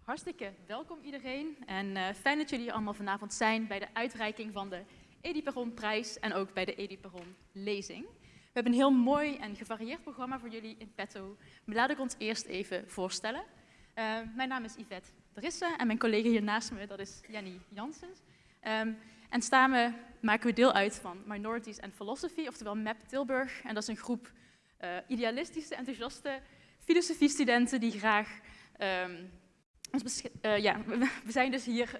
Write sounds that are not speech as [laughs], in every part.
Hartstikke welkom iedereen en uh, fijn dat jullie allemaal vanavond zijn bij de uitreiking van de Edi Perron prijs en ook bij de Edi Perron lezing. We hebben een heel mooi en gevarieerd programma voor jullie in petto, maar laat ik ons eerst even voorstellen. Uh, mijn naam is Yvette Drisse en mijn collega hier naast me, dat is Jenny Janssens. Um, en samen maken we deel uit van Minorities and Philosophy, oftewel MAP Tilburg. En dat is een groep uh, idealistische, enthousiaste filosofie-studenten die graag um, uh, ja, we zijn dus hier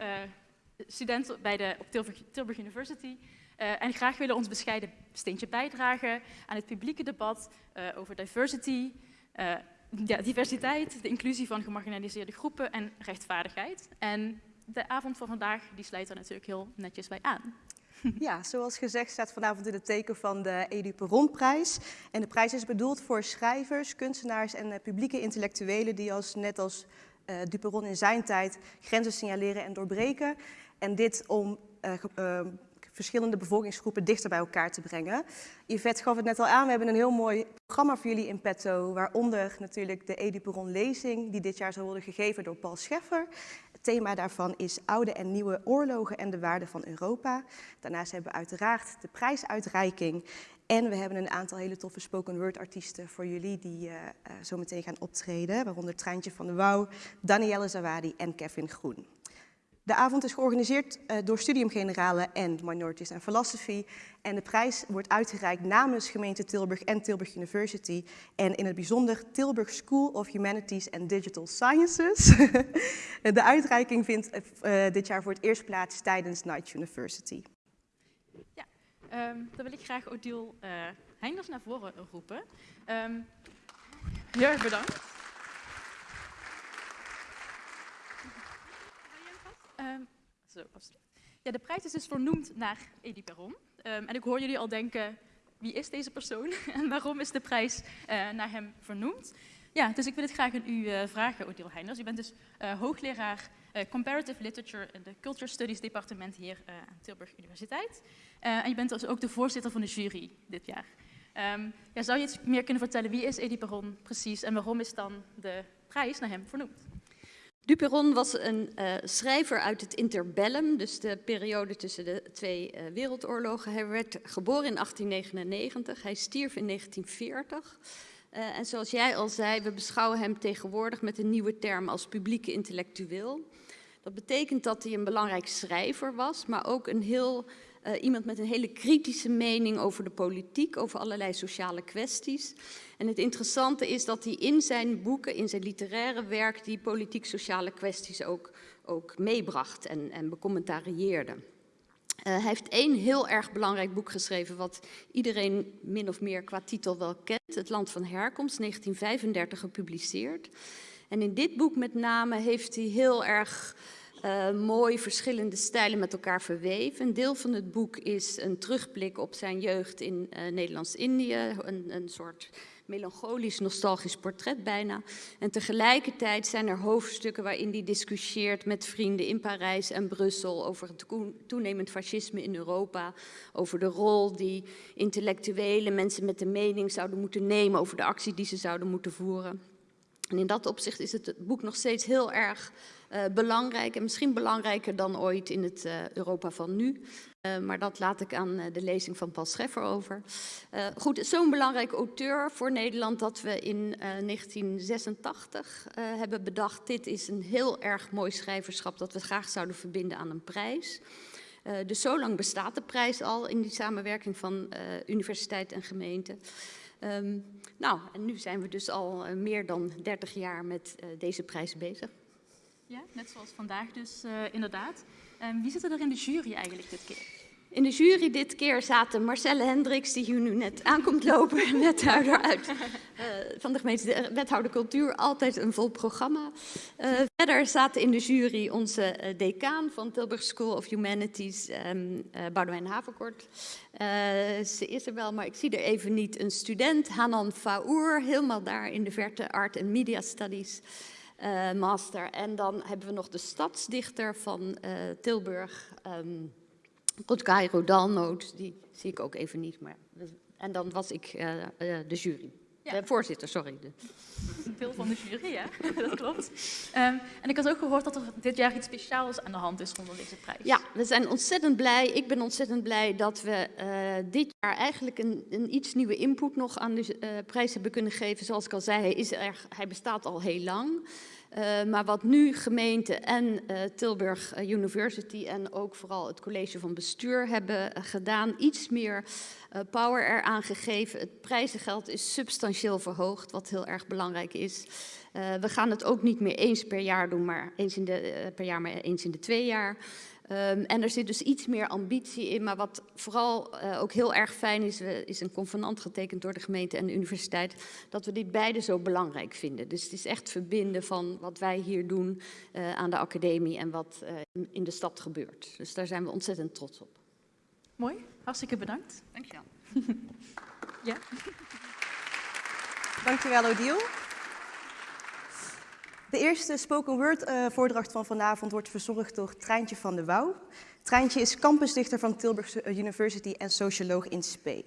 studenten bij de, op Tilburg, Tilburg University en graag willen ons bescheiden steentje bijdragen aan het publieke debat over diversity, ja, diversiteit, de inclusie van gemarginaliseerde groepen en rechtvaardigheid. En de avond van vandaag die sluit daar natuurlijk heel netjes bij aan. [laughs] Ja, zoals gezegd staat vanavond in het teken van de Edu Perron-prijs. En de prijs is bedoeld voor schrijvers, kunstenaars en publieke intellectuelen die als, net als uh, Duperon in zijn tijd grenzen signaleren en doorbreken. En dit om uh, verschillende bevolkingsgroepen dichter bij elkaar te brengen. Yvette gaf het net al aan, we hebben een heel mooi programma voor jullie in petto, waaronder natuurlijk de Edi Peron lezing, die dit jaar zal worden gegeven door Paul Scheffer. Het thema daarvan is oude en nieuwe oorlogen en de waarde van Europa. Daarnaast hebben we uiteraard de prijsuitreiking en we hebben een aantal hele toffe spoken word artiesten voor jullie die uh, uh, zo meteen gaan optreden. Waaronder Treintje van de Wouw, Danielle Zawadi en Kevin Groen. De avond is georganiseerd uh, door Studium Generale en Minorities and Philosophy. En de prijs wordt uitgereikt namens gemeente Tilburg en Tilburg University. En in het bijzonder Tilburg School of Humanities and Digital Sciences. [laughs] de uitreiking vindt dit jaar voor het eerst plaats tijdens Night University. Ja, Um, dan wil ik graag Odile Heinders naar voren roepen. Um, heel erg bedankt. Um, zo, ja, de prijs is dus vernoemd naar Edi Perron. en ik hoor jullie al denken, wie is deze persoon [laughs] en waarom is de prijs uh, naar hem vernoemd? Ja, dus ik wil het graag aan u uh, vragen, Odile Heinders. U bent dus uh, hoogleraar Comparative Literature in de Culture Studies departement hier aan Tilburg Universiteit. en je bent dus ook de voorzitter van de jury dit jaar. Um, ja, zou je iets meer kunnen vertellen, wie is Edi Perron precies en waarom is dan de prijs naar hem vernoemd? Duperon was een uh, schrijver uit het interbellum, dus de periode tussen de twee uh, wereldoorlogen. Hij werd geboren in 1899, hij stierf in 1940. Uh, en zoals jij al zei, we beschouwen hem tegenwoordig met een nieuwe term als publieke intellectueel. Dat betekent dat hij een belangrijk schrijver was, maar ook een heel, uh, iemand met een hele kritische mening over de politiek, over allerlei sociale kwesties. En het interessante is dat hij in zijn boeken, in zijn literaire werk, die politiek-sociale kwesties ook, ook meebracht en, en becommentarieerde. Uh, hij heeft één heel erg belangrijk boek geschreven, wat iedereen min of meer qua titel wel kent. Het Land van Herkomst, 1935 gepubliceerd. En in dit boek met name heeft hij heel erg uh, mooi verschillende stijlen met elkaar verweven. Een deel van het boek is een terugblik op zijn jeugd in uh, Nederlands-Indië, een, een soort melancholisch, nostalgisch portret bijna. En tegelijkertijd zijn er hoofdstukken waarin hij discussieert met vrienden in Parijs en Brussel over het toenemend fascisme in Europa, over de rol die intellectuele mensen met de mening zouden moeten nemen over de actie die ze zouden moeten voeren. En in dat opzicht is het boek nog steeds heel erg belangrijk en misschien belangrijker dan ooit in het uh, Europa van nu. Uh, maar dat laat ik aan de lezing van Paul Scheffer over. goed, zo'n belangrijk auteur voor Nederland dat we in 1986 hebben bedacht... dit is een heel erg mooi schrijverschap dat we graag zouden verbinden aan een prijs. dus zo lang bestaat de prijs al in die samenwerking van universiteit en gemeente. Um, nou, en nu zijn we dus al meer dan 30 jaar met deze prijs bezig. Ja, net zoals vandaag dus uh, inderdaad. Um, wie zit er in de jury eigenlijk dit keer? In de jury dit keer zaten Marcelle Hendricks, die hier nu net aankomt lopen, wethouder uit, uh, [laughs] van de gemeente Wethouder Cultuur, altijd een vol programma. Uh, verder zaten in de jury onze decaan van Tilburg School of Humanities, um, Boudewijn Haverkort. ze is er wel, maar ik zie er even niet. Een student, Hanan Faour, helemaal daar in de verte Art and Media Studies. Uh, master. En dan hebben we nog de stadsdichter van uh, Tilburg, um, Rodkai Rodalnoot. Die zie ik ook even niet, maar... En dan was ik uh, de jury. Ja. voorzitter, sorry. [laughs] Veel van de jury, ja, [laughs] dat klopt. Um, en ik had ook gehoord dat er dit jaar iets speciaals aan de hand is rondom deze prijs. Ja, we zijn ontzettend blij. Ik ben ontzettend blij dat we uh, dit jaar eigenlijk een, een, iets nieuwe input nog aan de uh, prijs hebben kunnen geven. Zoals ik al zei, hij, is er, hij bestaat al heel lang. Uh, maar wat nu gemeente en uh, Tilburg University en ook vooral het college van bestuur hebben gedaan, iets meer power eraan gegeven. Het prijzengeld is substantieel verhoogd, wat heel erg belangrijk is. we gaan het ook niet meer eens per jaar doen, maar eens in de, per jaar, maar eens in de twee jaar. Um, en er zit dus iets meer ambitie in, maar wat vooral uh, ook heel erg fijn is, uh, is een convenant getekend door de gemeente en de universiteit, dat we dit beide zo belangrijk vinden. Dus het is echt verbinden van wat wij hier doen uh, aan de academie en wat in, in, de stad gebeurt. Dus daar zijn we ontzettend trots op. Mooi, hartstikke bedankt. Dankjewel. [laughs] ja. Dankjewel Odile. De eerste spoken word uh, voordracht van vanavond wordt verzorgd door Treintje van de Wouw. Treintje is campusdichter van Tilburg University en socioloog in spe.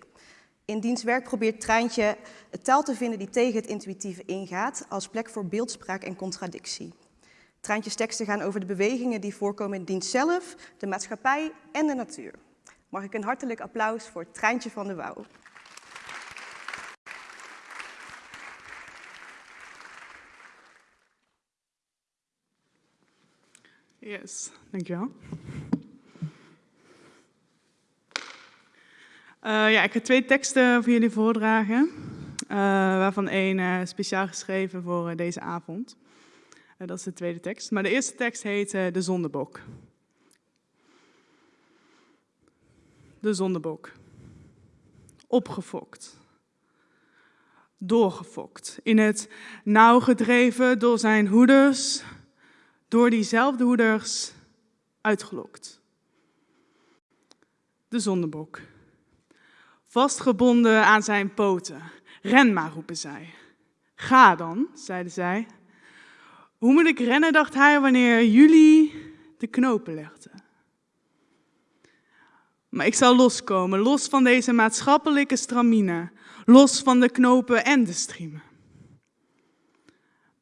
In diens werk probeert Treintje een taal te vinden die tegen het intuïtieve ingaat, als plek voor beeldspraak en contradictie. Treintjes teksten gaan over de bewegingen die voorkomen in dienst zelf, de maatschappij en de natuur. Mag ik een hartelijk applaus voor Treintje van de Wouw. Yes, dankjewel. Uh, ja, ik heb twee teksten voor jullie voordragen, uh, waarvan één uh, speciaal geschreven voor deze avond. dat is de tweede tekst. Maar de eerste tekst heet De Zondebok. De Zondebok. Opgefokt. Doorgefokt. In het nauw gedreven door zijn hoeders, door diezelfde hoeders uitgelokt. De zondebok. Vastgebonden aan zijn poten. Ren maar, roepen zij. Ga dan, zeiden zij. Hoe moet ik rennen, dacht hij, wanneer jullie de knopen legden? Maar ik zal loskomen, los van deze maatschappelijke stramine, los van de knopen en de striemen.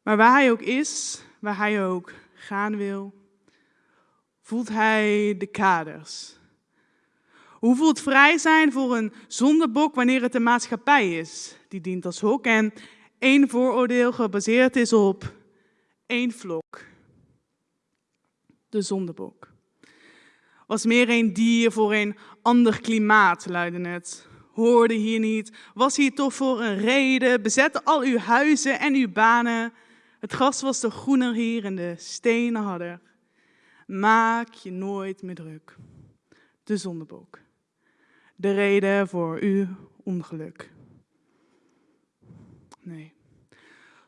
Maar waar hij ook is, waar hij ook gaan wil, voelt hij de kaders. Hoe voelt vrij zijn voor een zondebok wanneer het de maatschappij is die dient als hok en één vooroordeel gebaseerd is op één vlok? De zondebok. Was meer een dier voor een ander klimaat, luidde het. Hoorde hier niet, was hier toch voor een reden, bezette al uw huizen en uw banen, het gras was de groener hier en de stenen harder. Maak je nooit meer druk. De zondebok. De reden voor uw ongeluk. Nee.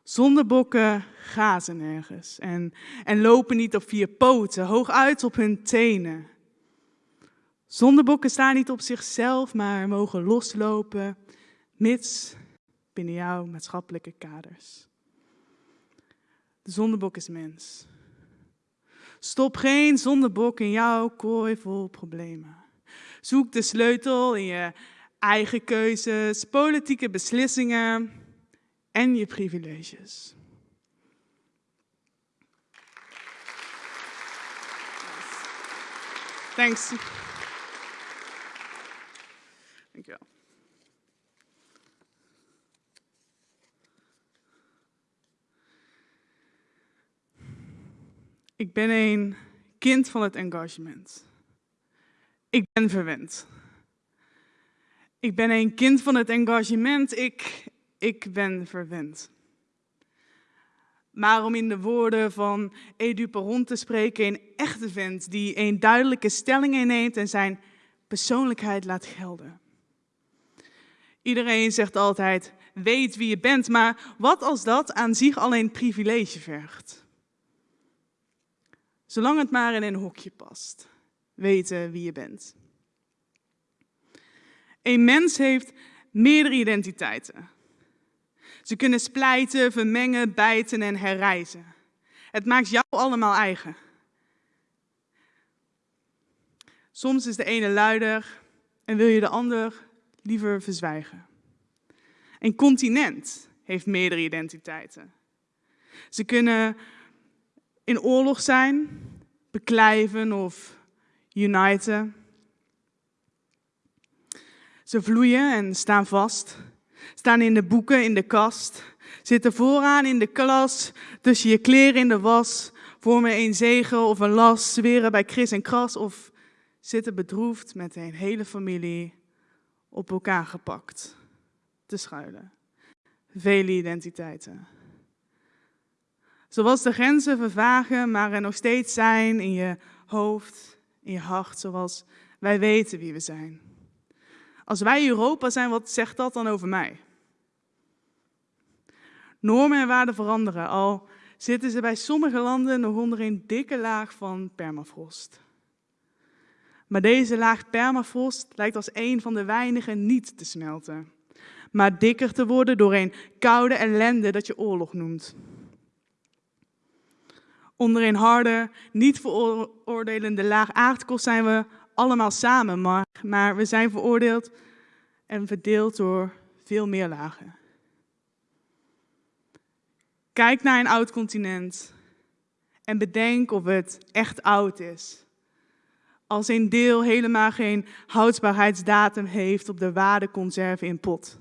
Zondebokken gazen nergens en, en lopen niet op vier poten, hooguit op hun tenen. Zondebokken staan niet op zichzelf, maar mogen loslopen, mits binnen jouw maatschappelijke kaders. De zondebok is mens. Stop geen zondebok in jouw kooi vol problemen. Zoek de sleutel in je eigen keuzes, politieke beslissingen en je privileges. Thanks. Dankjewel. Ik ben een kind van het engagement. Ik ben verwend. Ik ben een kind van het engagement. Ik, ik ben verwend. Maar om in de woorden van Edu te spreken, een echte vent die een duidelijke stelling inneemt en zijn persoonlijkheid laat gelden. Iedereen zegt altijd, weet wie je bent, maar wat als dat aan zich alleen privilege vergt? Zolang het maar in een hokje past. Weten wie je bent. Een mens heeft meerdere identiteiten. Ze kunnen splijten, vermengen, bijten en herreizen. Het maakt jou allemaal eigen. Soms is de ene luider en wil je de ander liever verzwijgen. Een continent heeft meerdere identiteiten. Ze kunnen in oorlog zijn, beklijven of uniten. Ze vloeien en staan vast, staan in de boeken, in de kast, zitten vooraan in de klas, tussen je kleren in de was, vormen een zegen of een last, zweren bij Chris en Kras of zitten bedroefd met een hele familie op elkaar gepakt te schuilen. Vele identiteiten. Zoals de grenzen vervagen, maar er nog steeds zijn in je hoofd, in je hart, zoals wij weten wie we zijn. Als wij Europa zijn, wat zegt dat dan over mij? Normen en waarden veranderen, al zitten ze bij sommige landen nog onder een dikke laag van permafrost. Maar deze laag permafrost lijkt als een van de weinigen niet te smelten, maar dikker te worden door een koude ellende dat je oorlog noemt. Onder een harde, niet veroordelende laag aardkorst zijn we allemaal samen, maar, maar we zijn veroordeeld en verdeeld door veel meer lagen. Kijk naar een oud continent en bedenk of het echt oud is. Als een deel helemaal geen houdbaarheidsdatum heeft op de waardeconserve in pot.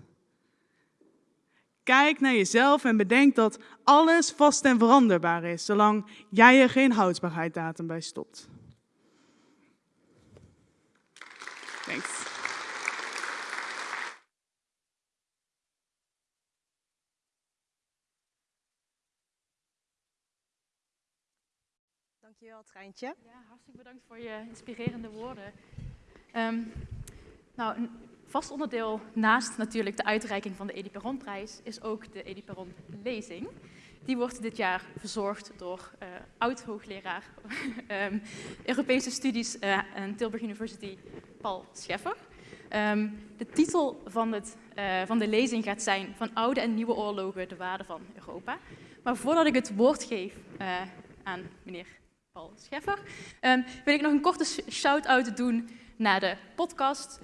Kijk naar jezelf en bedenk dat alles vast en veranderbaar is, zolang jij er geen houdbaarheidsdatum bij stopt. Thanks. Dankjewel, Treintje. Ja, hartstikke bedankt voor je inspirerende woorden. Um, nou, vast onderdeel naast natuurlijk de uitreiking van de Edi Perronprijs is ook de Edi Perron lezing. Die wordt dit jaar verzorgd door uh, oud-hoogleraar um, [laughs] Europese studies aan Tilburg University, Paul Scheffer. Um, de titel van, het, uh, van de lezing gaat zijn Van oude en nieuwe oorlogen, de waarde van Europa. Maar voordat ik het woord geef aan meneer Paul Scheffer, um, wil ik nog een korte shout-out doen naar de podcast.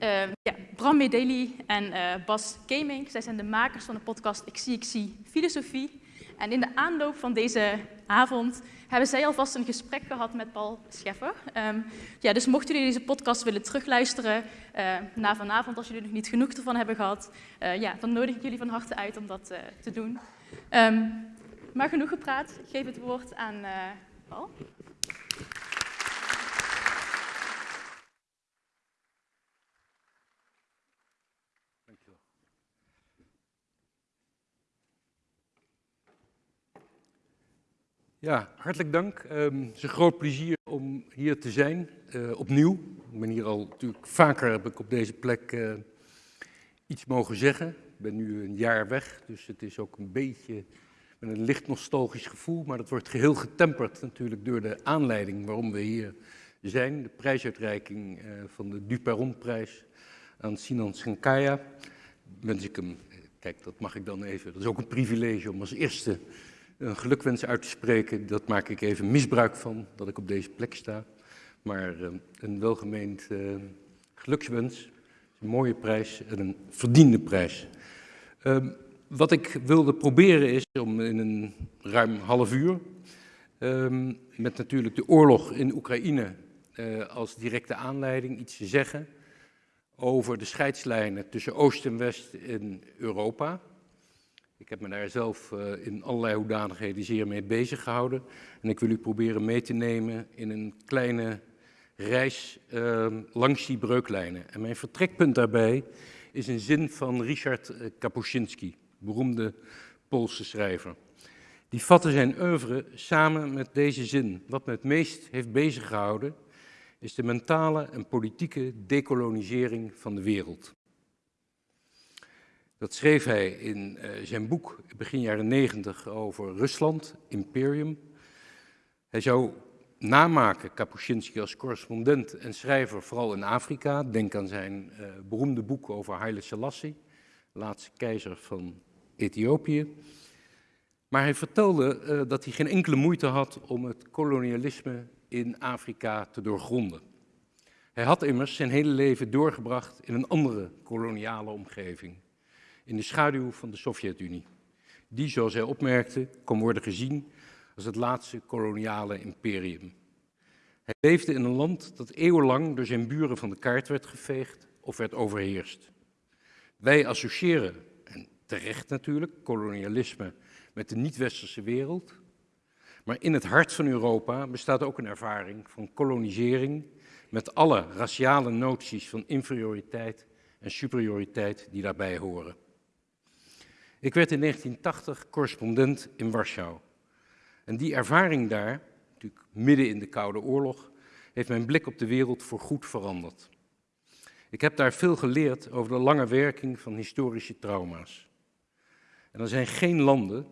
Uh, ja, Bram Medeli en uh, Bas Keming, zij zijn de makers van de podcast Ik zie, ik zie filosofie. En in de aanloop van deze avond hebben zij alvast een gesprek gehad met Paul Scheffer. Um, ja, dus mochten jullie deze podcast willen terugluisteren uh, na vanavond, als jullie nog niet genoeg ervan hebben gehad, uh, ja, dan nodig ik jullie van harte uit om dat te doen. Um, maar genoeg gepraat, ik geef het woord aan Paul. Ja, hartelijk dank. Um, het is een groot plezier om hier te zijn, uh, opnieuw. Ik ben hier al natuurlijk vaker, heb ik op deze plek uh, iets mogen zeggen. Ik ben nu een jaar weg, dus het is ook een beetje met een licht nostalgisch gevoel. Maar dat wordt geheel getemperd natuurlijk door de aanleiding waarom we hier zijn. De prijsuitreiking uh, van de Duperron-prijs aan Sinan Schenkaya. Wens ik hem, kijk dat mag ik dan even, dat is ook een privilege om als eerste een gelukwens uit te spreken. Dat maak ik even misbruik van, dat ik op deze plek sta. Maar uh, een welgemeend uh, gelukswens, een mooie prijs en een verdiende prijs. Uh, wat ik wilde proberen is om in een ruim half uur, ehm, met natuurlijk de oorlog in Oekraïne eh, als directe aanleiding, iets te zeggen over de scheidslijnen tussen Oost en West in Europa. Ik heb me daar zelf uh, in allerlei hoedanigheden zeer mee bezig gehouden. En ik wil u proberen mee te nemen in een kleine reis uh, langs die breuklijnen. En mijn vertrekpunt daarbij is een zin van Richard eh, Kapuscinski, beroemde Poolse schrijver. Die vatte zijn oeuvre samen met deze zin. Wat me het meest heeft beziggehouden is de mentale en politieke decolonisering van de wereld. Dat schreef hij in uh, zijn boek begin jaren 90 over Rusland, Imperium. Hij zou namaken, Kapuscinski als correspondent en schrijver, vooral in Afrika. Denk aan zijn uh, beroemde boek over Haile Selassie, laatste keizer van Ethiopië. Maar hij vertelde uh, dat hij geen enkele moeite had om het kolonialisme in Afrika te doorgronden. Hij had immers zijn hele leven doorgebracht in een andere koloniale omgeving, in de schaduw van de Sovjet-Unie. Die, zoals hij opmerkte, kon worden gezien als het laatste koloniale imperium. Hij leefde in een land dat eeuwenlang door zijn buren van de kaart werd geveegd of werd overheerst. Wij associëren, en terecht natuurlijk, kolonialisme met de niet-westerse wereld. Maar in het hart van Europa bestaat ook een ervaring van kolonisering met alle raciale noties van inferioriteit en superioriteit die daarbij horen. Ik werd in 1980 correspondent in Warschau. En die ervaring daar, natuurlijk midden in de Koude Oorlog, heeft mijn blik op de wereld voorgoed veranderd. Ik heb daar veel geleerd over de lange werking van historische trauma's. En er zijn geen landen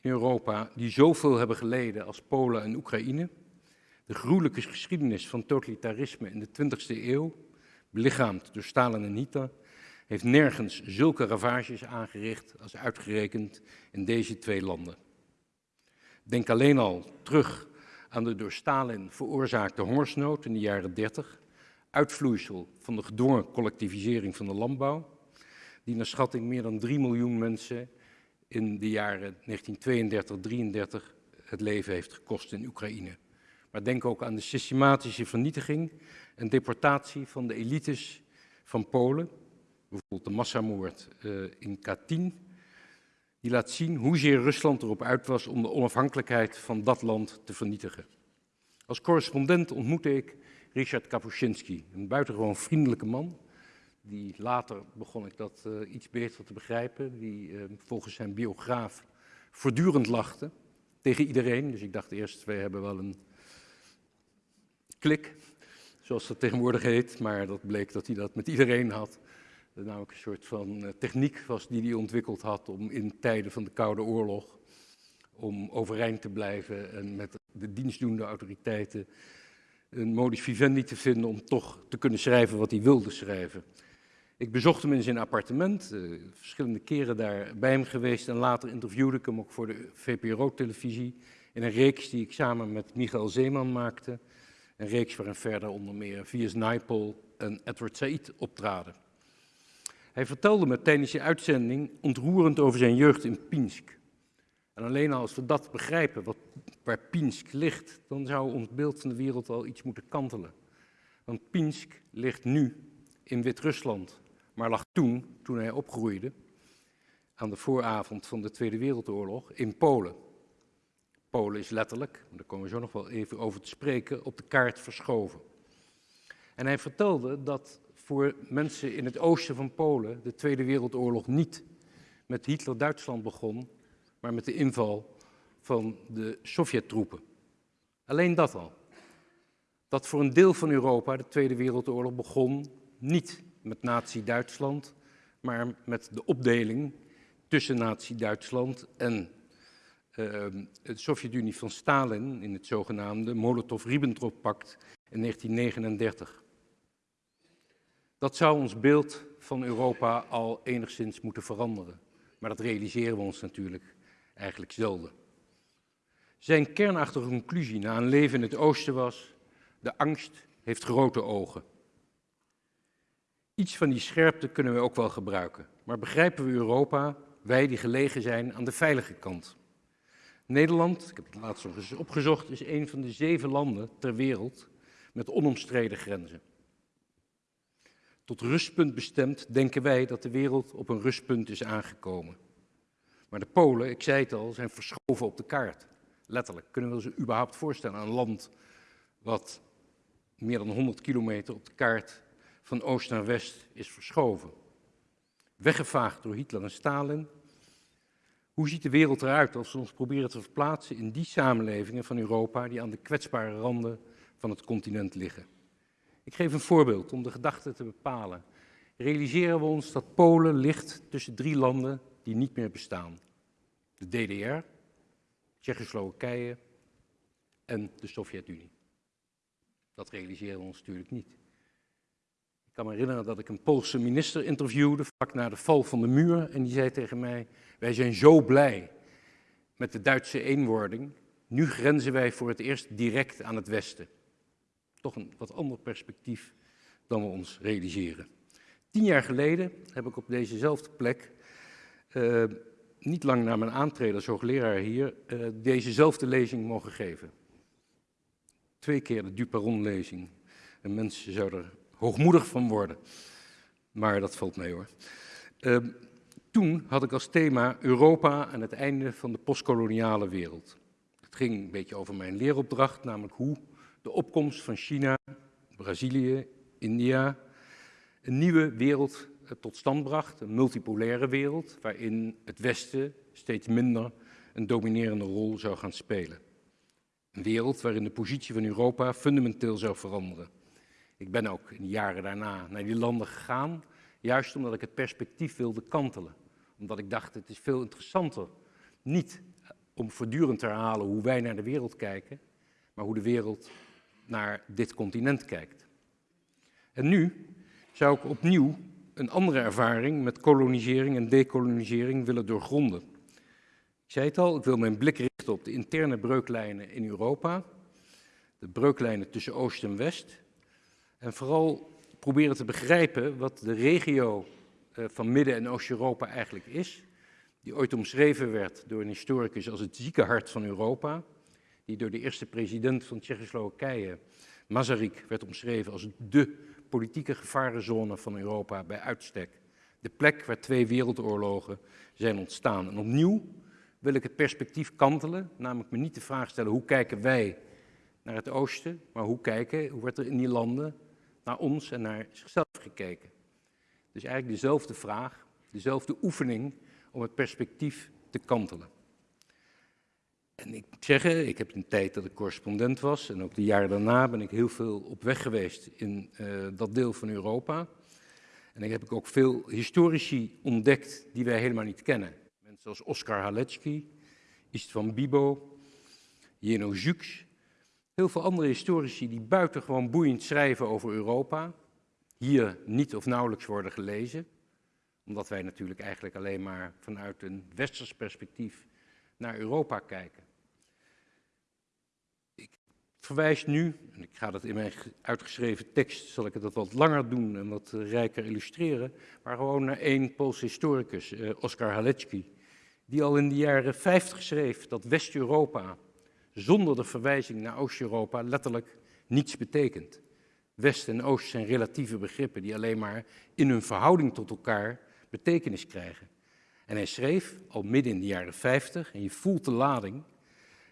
in Europa die zoveel hebben geleden als Polen en Oekraïne. De gruwelijke geschiedenis van totalitarisme in de 20e eeuw, belichaamd door Stalin en Hitler, heeft nergens zulke ravages aangericht als uitgerekend in deze twee landen. Denk alleen al terug aan de door Stalin veroorzaakte hongersnood in de jaren 30, uitvloeisel van de gedwongen collectivisering van de landbouw, die naar schatting meer dan 3 miljoen mensen in de jaren 1932-33 het leven heeft gekost in Oekraïne. Maar denk ook aan de systematische vernietiging en deportatie van de elites van Polen, bijvoorbeeld de massamoord uh, in Katyn, die laat zien hoezeer Rusland erop uit was om de onafhankelijkheid van dat land te vernietigen. Als correspondent ontmoette ik Richard Kapuscinski, een buitengewoon vriendelijke man, die later begon ik dat uh, iets beter te begrijpen, die uh, volgens zijn biograaf voortdurend lachte tegen iedereen. Dus ik dacht eerst, wij hebben wel een klik, zoals dat tegenwoordig heet, maar dat bleek dat hij dat met iedereen had. Dat namelijk een soort van uh, techniek was die hij ontwikkeld had om in tijden van de Koude Oorlog, om overeind te blijven en met de dienstdoende autoriteiten een modus vivendi te vinden om toch te kunnen schrijven wat hij wilde schrijven. Ik bezocht hem in zijn appartement, uh, verschillende keren daar bij hem geweest en later interviewde ik hem ook voor de VPRO-televisie in een reeks die ik samen met Michael Zeeman maakte. Een reeks waarin verder onder meer Vias Naipaul en Edward Said optraden. Hij vertelde me tijdens zijn uitzending ontroerend over zijn jeugd in Pinsk. En alleen als we dat begrijpen, wat, waar Pinsk ligt, dan zou ons beeld van de wereld al iets moeten kantelen. Want Pinsk ligt nu in Wit-Rusland, maar lag toen, toen hij opgroeide, aan de vooravond van de Tweede Wereldoorlog, in Polen. Polen is letterlijk, daar komen we zo nog wel even over te spreken, op de kaart verschoven. En hij vertelde dat voor mensen in het oosten van Polen de Tweede Wereldoorlog niet met Hitler-Duitsland begon, maar met de inval van de Sovjet-troepen. Alleen dat al. Dat voor een deel van Europa de Tweede Wereldoorlog begon niet met Nazi-Duitsland, maar met de opdeling tussen Nazi-Duitsland en uh, de Sovjet-Unie van Stalin in het zogenaamde Molotov-Ribbentrop-pact in 1939. Dat zou ons beeld van Europa al enigszins moeten veranderen. Maar dat realiseren we ons natuurlijk eigenlijk zelden. Zijn kernachtige conclusie na een leven in het oosten was, de angst heeft grote ogen. Iets van die scherpte kunnen we ook wel gebruiken. Maar begrijpen we Europa, wij die gelegen zijn aan de veilige kant? Nederland, ik heb het laatst nog eens opgezocht, is een van de zeven landen ter wereld met onomstreden grenzen. Tot rustpunt bestemd denken wij dat de wereld op een rustpunt is aangekomen. Maar de Polen, ik zei het al, zijn verschoven op de kaart. Letterlijk. Kunnen we ons überhaupt voorstellen aan een land wat meer dan 100 kilometer op de kaart van oost naar west is verschoven? Weggevaagd door Hitler en Stalin. Hoe ziet de wereld eruit als we ons proberen te verplaatsen in die samenlevingen van Europa die aan de kwetsbare randen van het continent liggen? Ik geef een voorbeeld om de gedachte te bepalen. Realiseren we ons dat Polen ligt tussen drie landen die niet meer bestaan. De DDR, Tsjechoslowakije en de Sovjet-Unie. Dat realiseren we ons natuurlijk niet. Ik kan me herinneren dat ik een Poolse minister interviewde vlak na de val van de muur en die zei tegen mij, wij zijn zo blij met de Duitse eenwording, nu grenzen wij voor het eerst direct aan het Westen. Toch een wat ander perspectief dan we ons realiseren. Tien jaar geleden heb ik op dezezelfde plek, uh, niet lang na mijn aantreden als hoogleraar hier, uh, dezezelfde lezing mogen geven. Twee keer de Duperon-lezing. En mensen zouden er hoogmoedig van worden. Maar dat valt mee hoor. Uh, toen had ik als thema Europa en het einde van de postkoloniale wereld. Het ging een beetje over mijn leeropdracht, namelijk hoe de opkomst van China, Brazilië, India een nieuwe wereld eh, tot stand bracht, een multipolaire wereld, waarin het Westen steeds minder een dominerende rol zou gaan spelen. Een wereld waarin de positie van Europa fundamenteel zou veranderen. Ik ben ook in de jaren daarna naar die landen gegaan, juist omdat ik het perspectief wilde kantelen. Omdat ik dacht, het is veel interessanter, niet om voortdurend te herhalen hoe wij naar de wereld kijken, maar hoe de wereld naar dit continent kijkt. En nu zou ik opnieuw een andere ervaring met kolonisering en decolonisering willen doorgronden. Ik zei het al, ik wil mijn blik richten op de interne breuklijnen in Europa, de breuklijnen tussen Oost en West, en vooral proberen te begrijpen wat de regio eh, van Midden- en Oost-Europa eigenlijk is, die ooit omschreven werd door een historicus als het ziekenhart van Europa, die door de eerste president van Tsjechoslowakije, Masaryk, werd omschreven als de politieke gevarenzone van Europa bij uitstek. De plek waar twee wereldoorlogen zijn ontstaan. En opnieuw wil ik het perspectief kantelen, namelijk me niet de vraag stellen hoe kijken wij naar het oosten, maar hoe kijken, hoe wordt er in die landen naar ons en naar zichzelf gekeken. Dus eigenlijk dezelfde vraag, dezelfde oefening om het perspectief te kantelen. En ik moet zeggen, ik heb een tijd dat ik correspondent was en ook de jaren daarna ben ik heel veel op weg geweest in uh, dat deel van Europa. En ik heb ook veel historici ontdekt die wij helemaal niet kennen. Mensen zoals Oskar Halecki, Istvan Bibo, Jeno Jux. Heel veel andere historici die buitengewoon boeiend schrijven over Europa. Hier niet of nauwelijks worden gelezen. Omdat wij natuurlijk eigenlijk alleen maar vanuit een westers perspectief naar Europa kijken. Ik verwijs nu, en ik ga dat in mijn uitgeschreven tekst, zal ik het wat langer doen en wat rijker illustreren, maar gewoon naar één Poolse historicus, eh, Oskar Halecki, die al in de jaren 50 schreef dat West-Europa zonder de verwijzing naar Oost-Europa letterlijk niets betekent. West en Oost zijn relatieve begrippen die alleen maar in hun verhouding tot elkaar betekenis krijgen. En hij schreef al midden in de jaren 50, en je voelt de lading,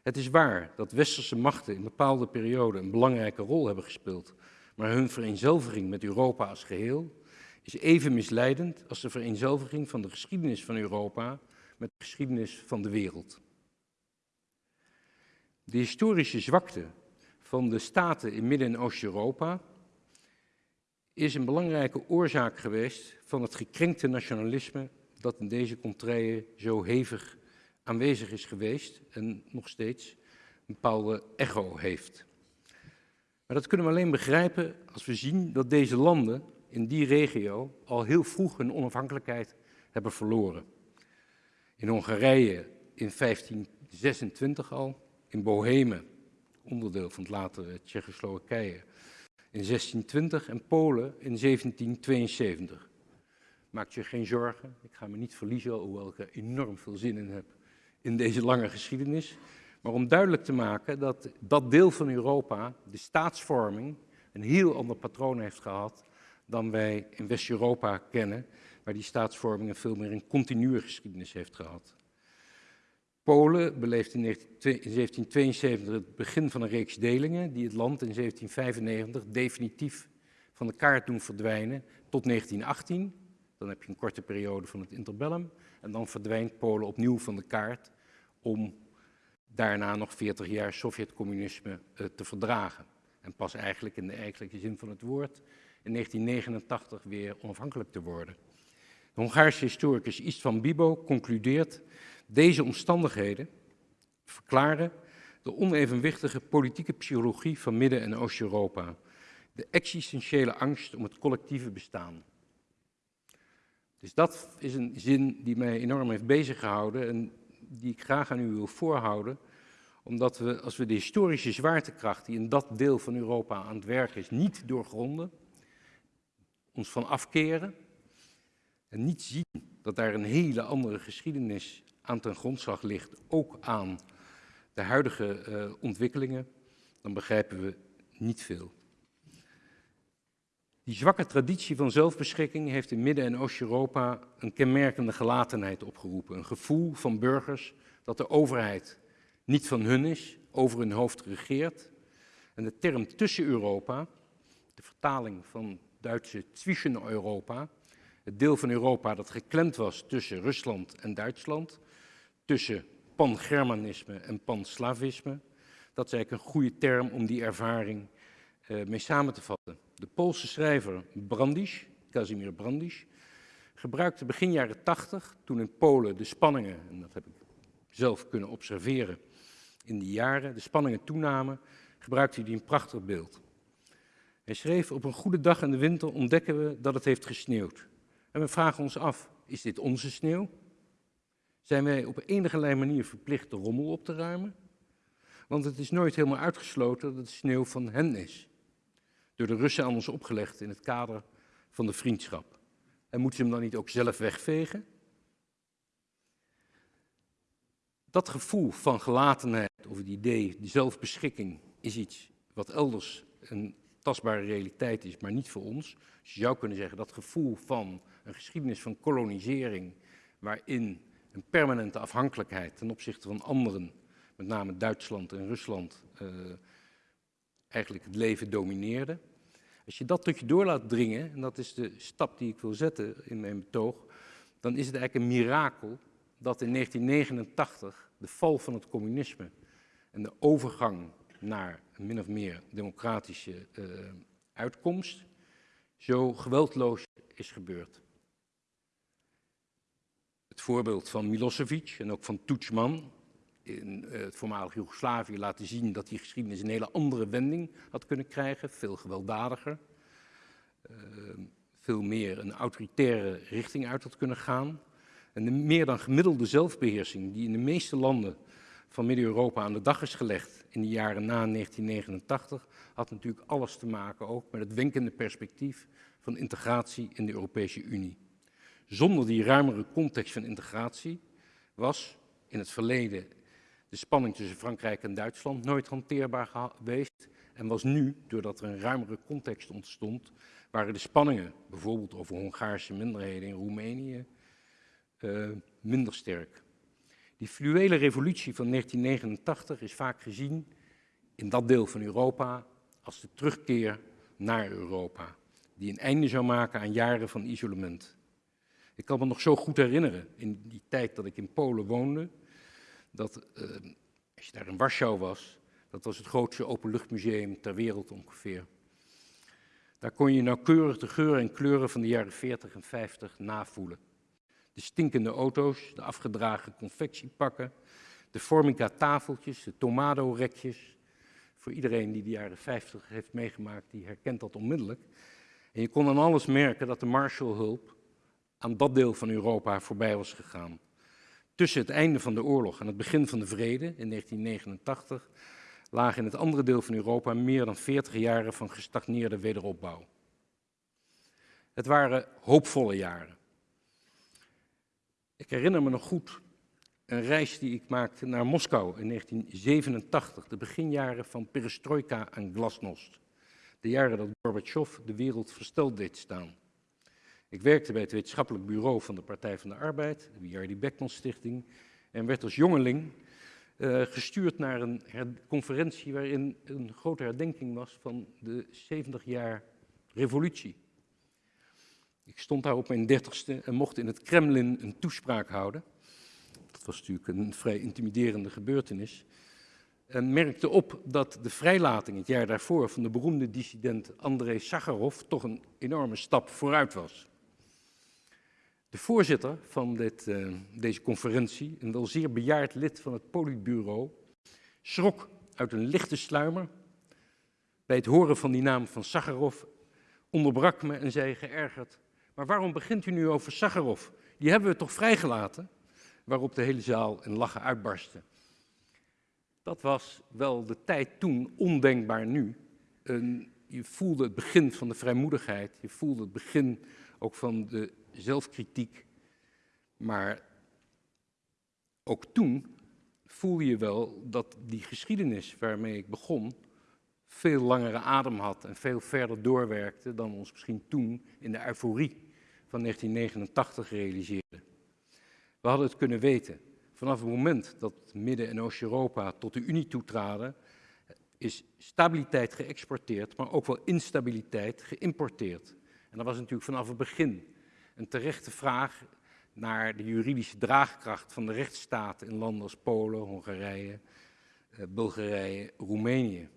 het is waar dat westerse machten in bepaalde perioden een belangrijke rol hebben gespeeld, maar hun vereenzelviging met Europa als geheel is even misleidend als de vereenzelviging van de geschiedenis van Europa met de geschiedenis van de wereld. De historische zwakte van de staten in Midden- en Oost-Europa is een belangrijke oorzaak geweest van het gekrenkte nationalisme dat in deze contraien zo hevig aanwezig is geweest en nog steeds een bepaalde echo heeft. Maar dat kunnen we alleen begrijpen als we zien dat deze landen in die regio al heel vroeg hun onafhankelijkheid hebben verloren. In Hongarije in 1526 al, in Bohemen, onderdeel van het latere Tsjechoslowakije, in 1620 en Polen in 1772. Maak je geen zorgen, ik ga me niet verliezen, hoewel ik er enorm veel zin in heb in deze lange geschiedenis. Maar om duidelijk te maken dat dat deel van Europa, de staatsvorming, een heel ander patroon heeft gehad dan wij in West-Europa kennen, waar die staatsvorming een veel meer een continue geschiedenis heeft gehad. Polen beleeft in 1772 het begin van een reeks delingen die het land in 1795 definitief van de kaart doen verdwijnen tot 1918. Dan heb je een korte periode van het interbellum en dan verdwijnt Polen opnieuw van de kaart om daarna nog 40 jaar Sovjet-communisme uh, te verdragen. En pas eigenlijk in de eigenlijke zin van het woord in 1989 weer onafhankelijk te worden. De Hongaarse historicus Istvan Bibo concludeert deze omstandigheden verklaren de onevenwichtige politieke psychologie van Midden- en Oost-Europa, de existentiële angst om het collectieve bestaan. Dus dat is een zin die mij enorm heeft bezig gehouden en die ik graag aan u wil voorhouden, omdat we, als we de historische zwaartekracht die in dat deel van Europa aan het werk is, niet doorgronden, ons van afkeren en niet zien dat daar een hele andere geschiedenis aan ten grondslag ligt, ook aan de huidige uh, ontwikkelingen, dan begrijpen we niet veel. Die zwakke traditie van zelfbeschikking heeft in Midden- en Oost-Europa een kenmerkende gelatenheid opgeroepen. Een gevoel van burgers dat de overheid niet van hun is, over hun hoofd regeert. En de term tussen Europa, de vertaling van Duitse zwischen Europa, het deel van Europa dat geklemd was tussen Rusland en Duitsland, tussen pan-Germanisme en pan-Slavisme, dat is eigenlijk een goede term om die ervaring uh, mee samen te vatten. De Poolse schrijver Brandisch, Casimir Brandisch, gebruikte begin jaren 80, toen in Polen de spanningen, en dat heb ik zelf kunnen observeren in die jaren, de spanningen toenamen, gebruikte hij een prachtig beeld. Hij schreef, op een goede dag in de winter ontdekken we dat het heeft gesneeuwd. En we vragen ons af, is dit onze sneeuw? Zijn wij op enige manier verplicht de rommel op te ruimen? Want het is nooit helemaal uitgesloten dat de sneeuw van hen is door de Russen aan ons opgelegd in het kader van de vriendschap. En moeten ze hem dan niet ook zelf wegvegen? Dat gevoel van gelatenheid of het idee, die zelfbeschikking, is iets wat elders een tastbare realiteit is, maar niet voor ons. Dus je zou kunnen zeggen dat gevoel van een geschiedenis van kolonisering, waarin een permanente afhankelijkheid ten opzichte van anderen, met name Duitsland en Rusland, uh, eigenlijk het leven domineerde. Als je dat tot je door laat dringen, en dat is de stap die ik wil zetten in mijn betoog, dan is het eigenlijk een mirakel dat in 1989 de val van het communisme en de overgang naar een min of meer democratische uh, uitkomst zo geweldloos is gebeurd. Het voorbeeld van Milosevic en ook van Tudjman in uh, het voormalig Joegoslavië laten zien dat die geschiedenis een hele andere wending had kunnen krijgen, veel gewelddadiger, uh, veel meer een autoritaire richting uit had kunnen gaan. En de meer dan gemiddelde zelfbeheersing die in de meeste landen van Midden-Europa aan de dag is gelegd in de jaren na 1989, had natuurlijk alles te maken ook met het wenkende perspectief van integratie in de Europese Unie. Zonder die ruimere context van integratie was in het verleden de spanning tussen Frankrijk en Duitsland nooit hanteerbaar geweest. En was nu, doordat er een ruimere context ontstond, waren de spanningen, bijvoorbeeld over Hongaarse minderheden in Roemenië, uh, minder sterk. Die fluwele revolutie van 1989 is vaak gezien in dat deel van Europa als de terugkeer naar Europa, die een einde zou maken aan jaren van isolement. Ik kan me nog zo goed herinneren, in die tijd dat ik in Polen woonde, dat uh, als je daar in Warschau was, dat was het grootste openluchtmuseum ter wereld ongeveer. Daar kon je nauwkeurig de geuren en kleuren van de jaren 40 en 50 navoelen. De stinkende auto's, de afgedragen confectiepakken, de formica tafeltjes, de tomado-rekjes. Voor iedereen die de jaren 50 heeft meegemaakt, die herkent dat onmiddellijk. En je kon aan alles merken dat de Marshallhulp aan dat deel van Europa voorbij was gegaan. Tussen het einde van de oorlog en het begin van de vrede in 1989 lagen in het andere deel van Europa meer dan 40 jaren van gestagneerde wederopbouw. Het waren hoopvolle jaren. Ik herinner me nog goed een reis die ik maakte naar Moskou in 1987, de beginjaren van perestroika en glasnost. De jaren dat Gorbachev de wereld versteld deed staan. Ik werkte bij het wetenschappelijk bureau van de Partij van de Arbeid, de W.R.D. Beckman Stichting, en werd als jongeling uh, gestuurd naar een conferentie waarin een grote herdenking was van de 70 jaar revolutie. Ik stond daar op mijn dertigste en mocht in het Kremlin een toespraak houden. Dat was natuurlijk een vrij intimiderende gebeurtenis. En merkte op dat de vrijlating het jaar daarvoor van de beroemde dissident Andrei Sakharov toch een enorme stap vooruit was. De voorzitter van dit, uh, deze conferentie, een wel zeer bejaard lid van het politbureau, schrok uit een lichte sluimer bij het horen van die naam van Sakharov, onderbrak me en zei geërgerd, maar waarom begint u nu over Sakharov? Die hebben we toch vrijgelaten? waarop de hele zaal in lachen uitbarstte. Dat was wel de tijd toen, ondenkbaar nu. Je voelde het begin van de vrijmoedigheid, je voelde het begin ook van de zelfkritiek. Maar ook toen voelde je wel dat die geschiedenis waarmee ik begon veel langere adem had en veel verder doorwerkte dan ons misschien toen in de euforie van 1989 realiseerden. We hadden het kunnen weten. Vanaf het moment dat Midden- en Oost-Europa tot de Unie toetraden, is stabiliteit geëxporteerd, maar ook wel instabiliteit geïmporteerd. En dat was natuurlijk vanaf het begin een terechte vraag naar de juridische draagkracht van de rechtsstaat in landen als Polen, Hongarije, eh, Bulgarije, Roemenië.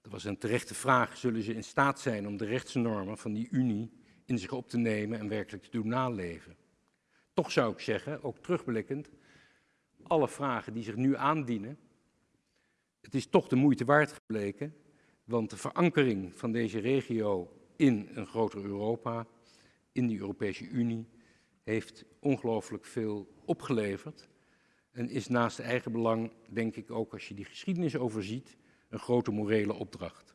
Dat was een terechte vraag, zullen ze in staat zijn om de rechtsnormen van die Unie in zich op te nemen en werkelijk te doen naleven? Toch zou ik zeggen, ook terugblikkend, alle vragen die zich nu aandienen, het is toch de moeite waard gebleken, want de verankering van deze regio in een groter Europa, in de Europese Unie, heeft ongelooflijk veel opgeleverd en is naast eigen belang, denk ik ook als je die geschiedenis overziet, een grote morele opdracht.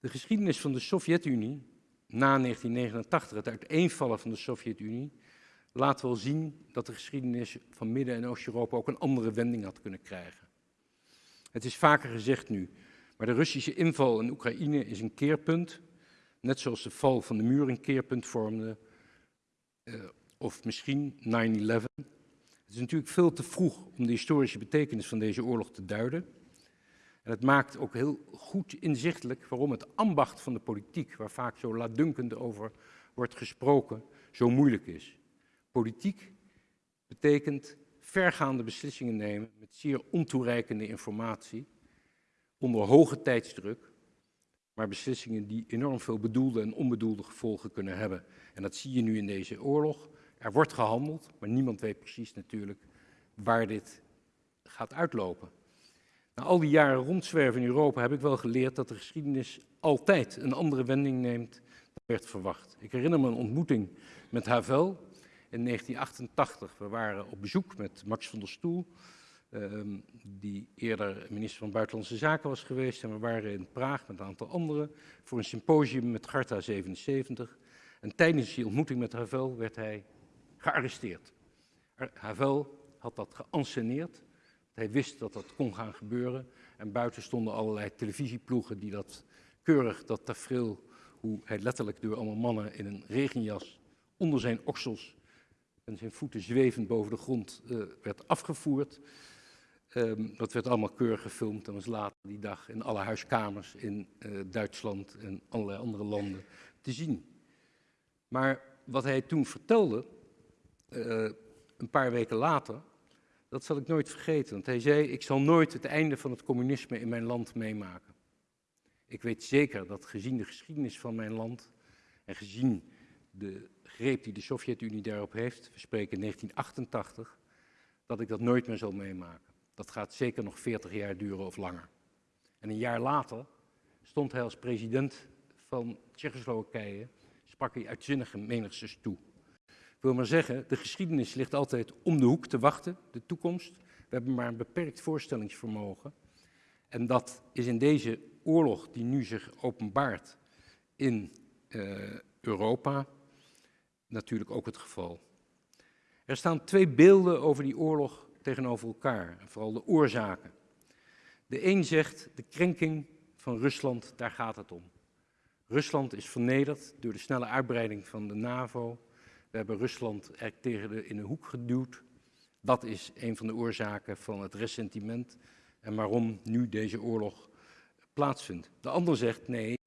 De geschiedenis van de Sovjet-Unie na 1989, het uiteenvallen van de Sovjet-Unie, laat wel zien dat de geschiedenis van Midden- en Oost-Europa ook een andere wending had kunnen krijgen. Het is vaker gezegd nu, maar de Russische inval in Oekraïne is een keerpunt, net zoals de val van de muur een keerpunt vormde, uh, of misschien 9-11. Het is natuurlijk veel te vroeg om de historische betekenis van deze oorlog te duiden. En het maakt ook heel goed inzichtelijk waarom het ambacht van de politiek, waar vaak zo laatdunkend over wordt gesproken, zo moeilijk is. Politiek betekent vergaande beslissingen nemen met zeer ontoereikende informatie, onder hoge tijdsdruk, maar beslissingen die enorm veel bedoelde en onbedoelde gevolgen kunnen hebben. En dat zie je nu in deze oorlog. Er wordt gehandeld, maar niemand weet precies natuurlijk waar dit gaat uitlopen. Na al die jaren rondzwerven in Europa heb ik wel geleerd dat de geschiedenis altijd een andere wending neemt dan werd verwacht. Ik herinner me een ontmoeting met Havel in 1988. We waren op bezoek met Max van der Stoel, ehm, die eerder minister van Buitenlandse Zaken was geweest. En we waren in Praag met een aantal anderen voor een symposium met Garta 77. En tijdens die ontmoeting met Havel werd hij gearresteerd. Havel had dat geanceneerd. Hij wist dat dat kon gaan gebeuren. En buiten stonden allerlei televisieploegen die dat keurig, dat tafereel, hoe hij letterlijk door allemaal mannen in een regenjas onder zijn oksels en zijn voeten zwevend boven de grond uh, werd afgevoerd. Um, dat werd allemaal keurig gefilmd en was later die dag in alle huiskamers in uh, Duitsland en allerlei andere landen te zien. Maar wat hij toen vertelde, uh, een paar weken later, dat zal ik nooit vergeten. Want hij zei, ik zal nooit het einde van het communisme in mijn land meemaken. Ik weet zeker dat gezien de geschiedenis van mijn land en gezien de greep die de Sovjet-Unie daarop heeft, we spreken 1988, dat ik dat nooit meer zal meemaken. Dat gaat zeker nog 40 jaar duren of langer. En een jaar later stond hij als president van Tsjechoslowakije, sprak hij uitzinnige menigtes toe. Ik wil maar zeggen, de geschiedenis ligt altijd om de hoek te wachten, de toekomst. We hebben maar een beperkt voorstellingsvermogen. En dat is in deze oorlog die nu zich openbaart in uh, Europa natuurlijk ook het geval. Er staan twee beelden over die oorlog tegenover elkaar, en vooral de oorzaken. De een zegt, de krenking van Rusland, daar gaat het om. Rusland is vernederd door de snelle uitbreiding van de NAVO. We hebben Rusland er tegen de, in een hoek geduwd. Dat is een van de oorzaken van het ressentiment en waarom nu deze oorlog plaatsvindt. De ander zegt nee,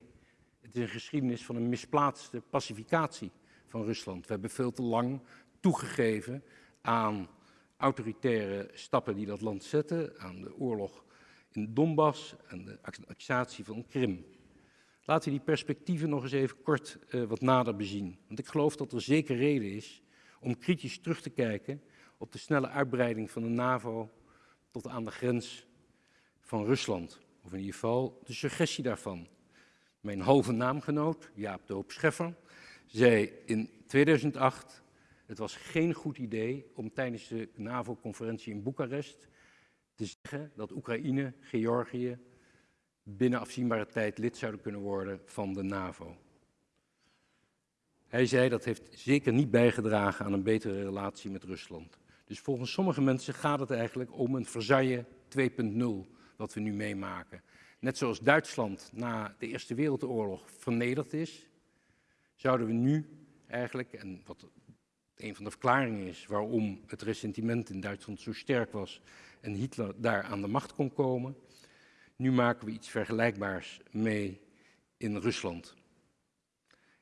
het is een geschiedenis van een misplaatste pacificatie van Rusland. We hebben veel te lang toegegeven aan autoritaire stappen die dat land zetten, aan de oorlog in Donbass en de annexatie van Krim. Laten we die perspectieven nog eens even kort uh, wat nader bezien. Want ik geloof dat er zeker reden is om kritisch terug te kijken op de snelle uitbreiding van de NAVO tot aan de grens van Rusland. Of in ieder geval de suggestie daarvan. Mijn halve naamgenoot, Jaap de Scheffer, zei in 2008, Het was geen goed idee om tijdens de NAVO-conferentie in Boekarest te zeggen dat Oekraïne, Georgië binnen afzienbare tijd lid zouden kunnen worden van de NAVO. Hij zei dat heeft zeker niet bijgedragen aan een betere relatie met Rusland. Dus volgens sommige mensen gaat het eigenlijk om een Versailles 2.0 wat we nu meemaken. Net zoals Duitsland na de Eerste Wereldoorlog vernederd is, zouden we nu eigenlijk, en wat een van de verklaringen is waarom het ressentiment in Duitsland zo sterk was en Hitler daar aan de macht kon komen, nu maken we iets vergelijkbaars mee in Rusland.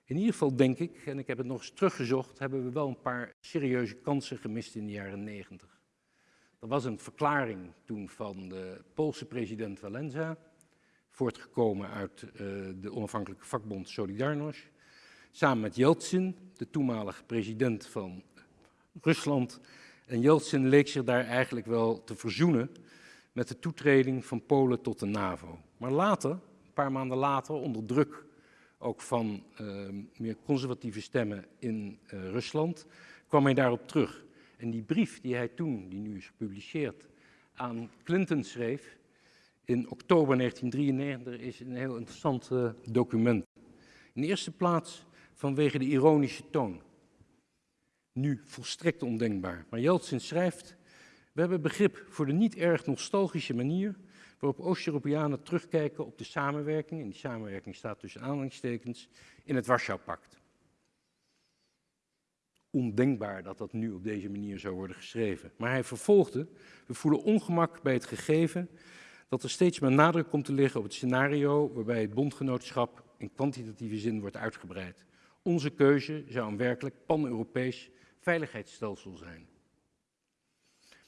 In ieder geval denk ik, en ik heb het nog eens teruggezocht, hebben we wel een paar serieuze kansen gemist in de jaren 90. Er was een verklaring toen van de Poolse president Walenza, voortgekomen uit uh, de onafhankelijke vakbond Solidarność, samen met Yeltsin, de toenmalige president van Rusland. En Yeltsin leek zich daar eigenlijk wel te verzoenen met de toetreding van Polen tot de NAVO. Maar later, een paar maanden later, onder druk ook van uh, meer conservatieve stemmen in uh, Rusland, kwam hij daarop terug. En die brief die hij toen, die nu is gepubliceerd, aan Clinton schreef in oktober 1993 is een heel interessant uh, document. In de eerste plaats vanwege de ironische toon. Nu volstrekt ondenkbaar. Maar Jeltsin schrijft, we hebben begrip voor de niet erg nostalgische manier waarop Oost-Europeanen terugkijken op de samenwerking, en die samenwerking staat tussen aanhalingstekens, in het Warschau-pact. Ondenkbaar dat dat nu op deze manier zou worden geschreven. Maar hij vervolgde, we voelen ongemak bij het gegeven dat er steeds meer nadruk komt te liggen op het scenario waarbij het bondgenootschap in kwantitatieve zin wordt uitgebreid. Onze keuze zou een werkelijk pan-Europees veiligheidsstelsel zijn.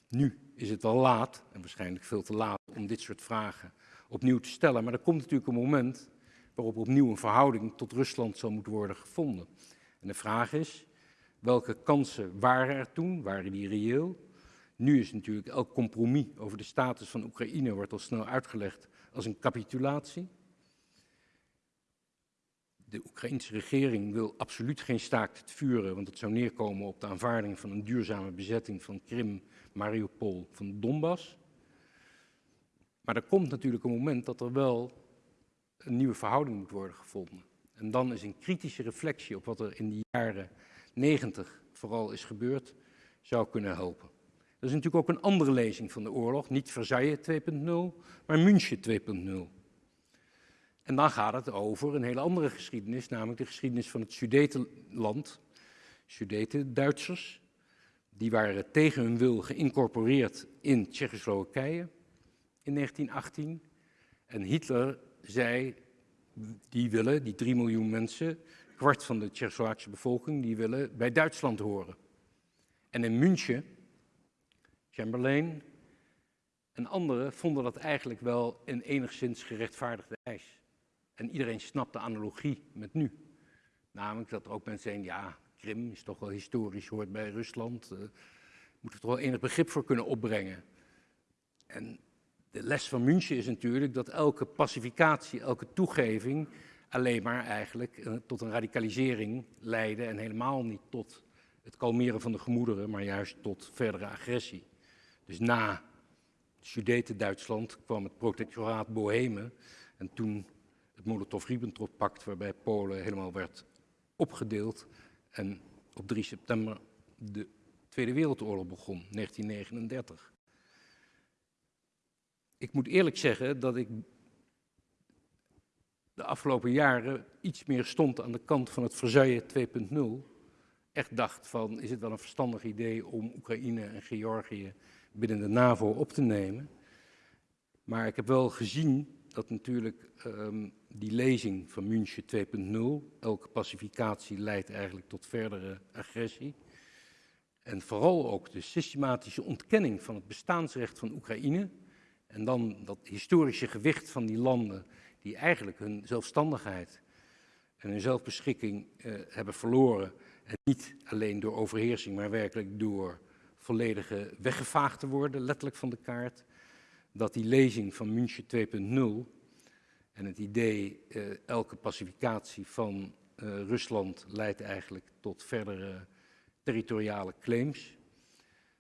Nu is het al laat, en waarschijnlijk veel te laat, om dit soort vragen opnieuw te stellen. Maar er komt natuurlijk een moment waarop opnieuw een verhouding tot Rusland zal moeten worden gevonden. En de vraag is, welke kansen waren er toen? Waren die reëel? Nu is natuurlijk elk compromis over de status van Oekraïne wordt al snel uitgelegd als een capitulatie. De Oekraïnse regering wil absoluut geen staakt het vuren, want het zou neerkomen op de aanvaarding van een duurzame bezetting van Krim, Mariupol, van Donbass. Maar er komt natuurlijk een moment dat er wel een nieuwe verhouding moet worden gevonden. En dan is een kritische reflectie op wat er in die jaren 90 vooral is gebeurd, zou kunnen helpen. Dat is natuurlijk ook een andere lezing van de oorlog, niet Versailles 2.0, maar München 2.0. En dan gaat het over een hele andere geschiedenis, namelijk de geschiedenis van het Sudetenland. Sudeten-Duitsers, die waren tegen hun wil geïncorporeerd in Tsjechoslowakije in 1918. En Hitler zei, die willen, die 3 miljoen mensen, kwart van de Tsjechoslowaakse bevolking, die willen bij Duitsland horen. En in München, Chamberlain en anderen vonden dat eigenlijk wel een enigszins gerechtvaardigde eis. En iedereen snapt de analogie met nu. Namelijk dat er ook mensen zijn, ja, Krim is toch wel historisch, hoort bij Rusland. Uh, moeten we er wel enig begrip voor kunnen opbrengen. En de les van München is natuurlijk dat elke pacificatie, elke toegeving alleen maar eigenlijk uh, tot een radicalisering leidde en helemaal niet tot het kalmeren van de gemoederen, maar juist tot verdere agressie. Dus na Sudeten-Duitsland kwam het protectoraat Bohemen en toen het Molotov-Ribbentrop-pact, waarbij Polen helemaal werd opgedeeld en op 3 september de Tweede Wereldoorlog begon, 1939. Ik moet eerlijk zeggen dat ik de afgelopen jaren iets meer stond aan de kant van het Versailles 2.0. Echt dacht van, is het wel een verstandig idee om Oekraïne en Georgië binnen de NAVO op te nemen? Maar ik heb wel gezien dat natuurlijk um, die lezing van München 2.0, elke pacificatie leidt eigenlijk tot verdere agressie. En vooral ook de systematische ontkenning van het bestaansrecht van Oekraïne. En dan dat historische gewicht van die landen die eigenlijk hun zelfstandigheid en hun zelfbeschikking eh, hebben verloren. En niet alleen door overheersing, maar werkelijk door volledige weggevaagd te worden, letterlijk van de kaart. Dat die lezing van München 2.0 en het idee, uh, elke pacificatie van uh, Rusland leidt eigenlijk tot verdere territoriale claims,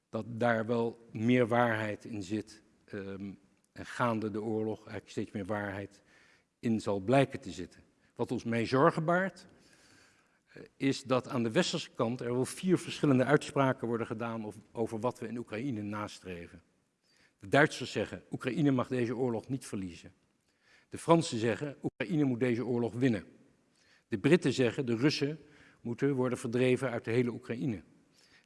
dat daar wel meer waarheid in zit ehm, en gaande de oorlog eigenlijk steeds meer waarheid in zal blijken te zitten. Wat ons mee zorgen baart, eh, is dat aan de westerse kant er wel vier verschillende uitspraken worden gedaan over wat we in Oekraïne nastreven. De Duitsers zeggen, Oekraïne mag deze oorlog niet verliezen. De Fransen zeggen, Oekraïne moet deze oorlog winnen. De Britten zeggen, de Russen moeten worden verdreven uit de hele Oekraïne.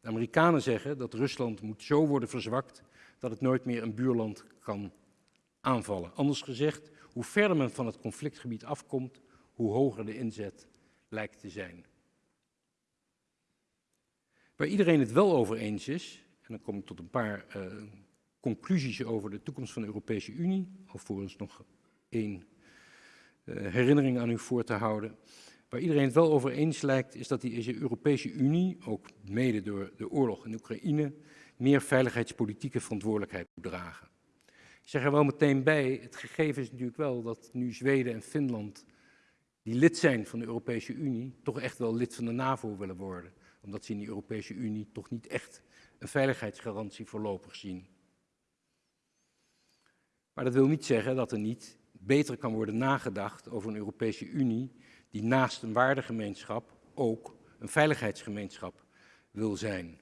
De Amerikanen zeggen dat Rusland moet zo worden verzwakt dat het nooit meer een buurland kan aanvallen. Anders gezegd, hoe verder men van het conflictgebied afkomt, hoe hoger de inzet lijkt te zijn. Waar iedereen het wel over eens is, en dan kom ik tot een paar uh, conclusies over de toekomst van de Europese Unie, alvorens nog één uh, herinnering aan u voor te houden. Waar iedereen het wel over eens lijkt, is dat die Europese Unie, ook mede door de oorlog in Oekraïne, meer veiligheidspolitieke verantwoordelijkheid moet dragen. Ik zeg er wel meteen bij, het gegeven is natuurlijk wel dat nu Zweden en Finland, die lid zijn van de Europese Unie, toch echt wel lid van de NAVO willen worden. Omdat ze in die Europese Unie toch niet echt een veiligheidsgarantie voorlopig zien. Maar dat wil niet zeggen dat er niet beter kan worden nagedacht over een Europese Unie die naast een waardegemeenschap ook een veiligheidsgemeenschap wil zijn.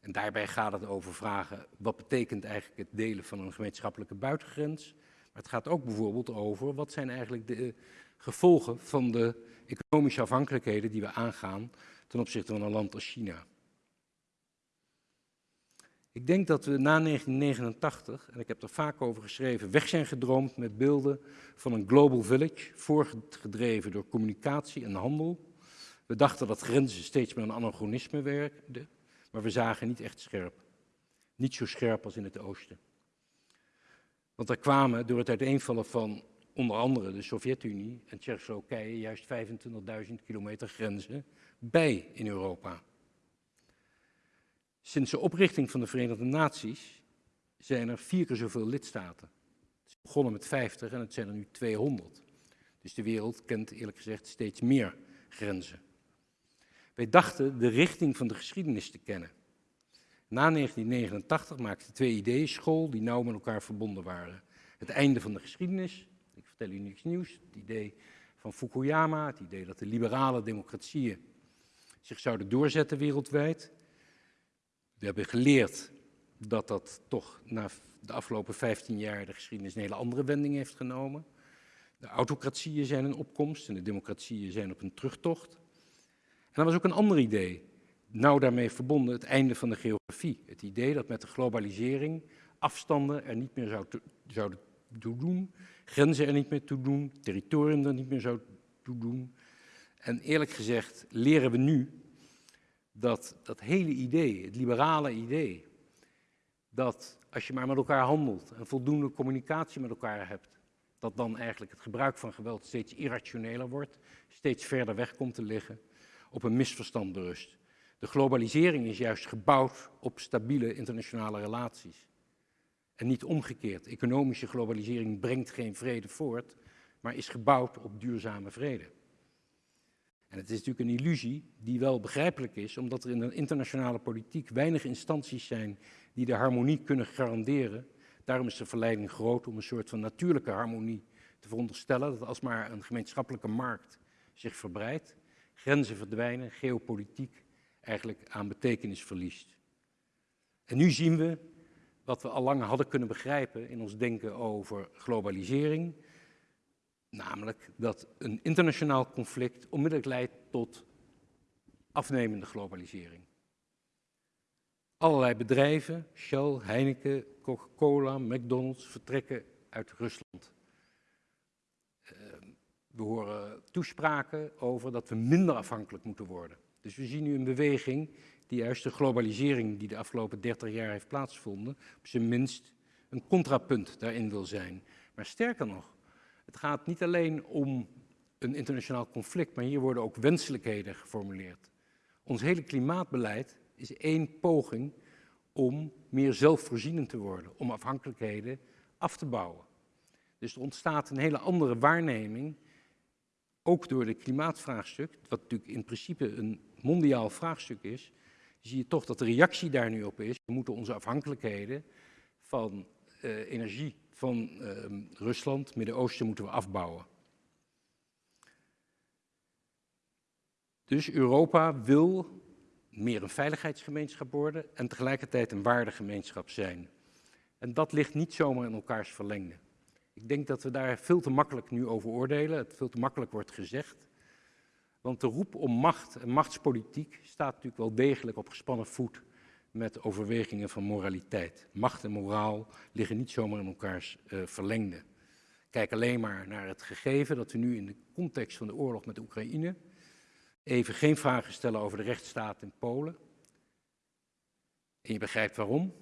En daarbij gaat het over vragen, wat betekent eigenlijk het delen van een gemeenschappelijke buitengrens? Maar het gaat ook bijvoorbeeld over, wat zijn eigenlijk de gevolgen van de economische afhankelijkheden die we aangaan ten opzichte van een land als China. Ik denk dat we na 1989, en ik heb er vaak over geschreven, weg zijn gedroomd met beelden van een global village, voorgedreven door communicatie en handel. We dachten dat grenzen steeds meer een anachronisme werkten, maar we zagen niet echt scherp. Niet zo scherp als in het oosten. Want er kwamen door het uiteenvallen van onder andere de Sovjet-Unie en Tsjechoslowakije juist 25.000 kilometer grenzen bij in Europa. Sinds de oprichting van de Verenigde Naties zijn er vier keer zoveel lidstaten. Het is begonnen met 50 en het zijn er nu 200. Dus de wereld kent eerlijk gezegd steeds meer grenzen. Wij dachten de richting van de geschiedenis te kennen. Na 1989 maakten twee ideeën school die nauw met elkaar verbonden waren. Het einde van de geschiedenis, ik vertel u niets nieuws, het idee van Fukuyama, het idee dat de liberale democratieën zich zouden doorzetten wereldwijd. We hebben geleerd dat dat toch na de afgelopen 15 jaar de geschiedenis een hele andere wending heeft genomen. De autocratieën zijn in opkomst en de democratieën zijn op een terugtocht. En er was ook een ander idee, nou daarmee verbonden, het einde van de geografie. Het idee dat met de globalisering afstanden er niet meer zou zouden toe doen, grenzen er niet meer toe doen, territorium er niet meer zou toe doen. En eerlijk gezegd leren we nu dat dat hele idee, het liberale idee, dat als je maar met elkaar handelt en voldoende communicatie met elkaar hebt, dat dan eigenlijk het gebruik van geweld steeds irrationeler wordt, steeds verder weg komt te liggen, op een misverstand berust. De globalisering is juist gebouwd op stabiele internationale relaties. En niet omgekeerd. Economische globalisering brengt geen vrede voort, maar is gebouwd op duurzame vrede. En het is natuurlijk een illusie die wel begrijpelijk is, omdat er in de internationale politiek weinig instanties zijn die de harmonie kunnen garanderen. Daarom is de verleiding groot om een soort van natuurlijke harmonie te veronderstellen, dat als maar een gemeenschappelijke markt zich verbreidt, grenzen verdwijnen, geopolitiek eigenlijk aan betekenis verliest. En nu zien we wat we al lang hadden kunnen begrijpen in ons denken over globalisering, Namelijk dat een internationaal conflict onmiddellijk leidt tot afnemende globalisering. Allerlei bedrijven, Shell, Heineken, Coca-Cola, McDonald's, vertrekken uit Rusland. Ehm, we horen toespraken over dat we minder afhankelijk moeten worden. Dus we zien nu een beweging die juist de globalisering die de afgelopen 30 jaar heeft plaatsgevonden, op zijn minst een contrapunt daarin wil zijn. Maar sterker nog, het gaat niet alleen om een internationaal conflict, maar hier worden ook wenselijkheden geformuleerd. Ons hele klimaatbeleid is één poging om meer zelfvoorzienend te worden, om afhankelijkheden af te bouwen. Dus er ontstaat een hele andere waarneming, ook door het klimaatvraagstuk, wat natuurlijk in principe een mondiaal vraagstuk is, zie je toch dat de reactie daar nu op is. We moeten onze afhankelijkheden van uh, energie van uh, Rusland, Midden-Oosten, moeten we afbouwen. Dus Europa wil meer een veiligheidsgemeenschap worden en tegelijkertijd een waardegemeenschap zijn. En dat ligt niet zomaar in elkaars verlengde. Ik denk dat we daar veel te makkelijk nu over oordelen, het veel te makkelijk wordt gezegd. Want de roep om macht en machtspolitiek staat natuurlijk wel degelijk op gespannen voet met overwegingen van moraliteit. Macht en moraal liggen niet zomaar in elkaars uh, verlengde. Kijk alleen maar naar het gegeven dat we nu in de context van de oorlog met Oekraïne even geen vragen stellen over de rechtsstaat in Polen. En je begrijpt waarom.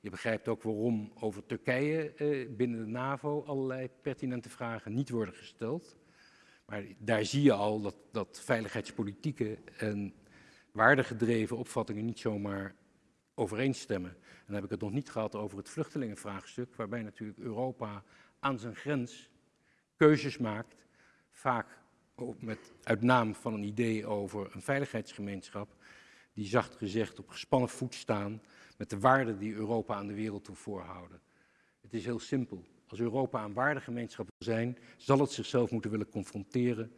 Je begrijpt ook waarom over Turkije eh, binnen de NAVO allerlei pertinente vragen niet worden gesteld. Maar daar zie je al dat, dat veiligheidspolitieke en waardegedreven opvattingen niet zomaar overeenstemmen. En dan heb ik het nog niet gehad over het vluchtelingenvraagstuk, waarbij natuurlijk Europa aan zijn grens keuzes maakt, vaak ook met, uit naam van een idee over een veiligheidsgemeenschap, die zacht gezegd op gespannen voet staan met de waarden die Europa aan de wereld toe voorhouden. Het is heel simpel. Als Europa een waardegemeenschap wil zijn, zal het zichzelf moeten willen confronteren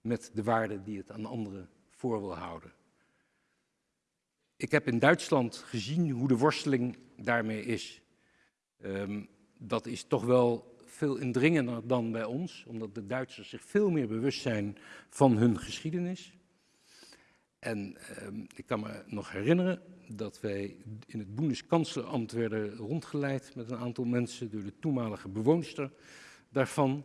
met de waarden die het aan anderen voor wil houden. Ik heb in Duitsland gezien hoe de worsteling daarmee is. Um, dat is toch wel veel indringender dan bij ons, omdat de Duitsers zich veel meer bewust zijn van hun geschiedenis. En um, ik kan me nog herinneren dat wij in het Bundeskanzlerambt werden rondgeleid met een aantal mensen door de toenmalige bewoonster daarvan,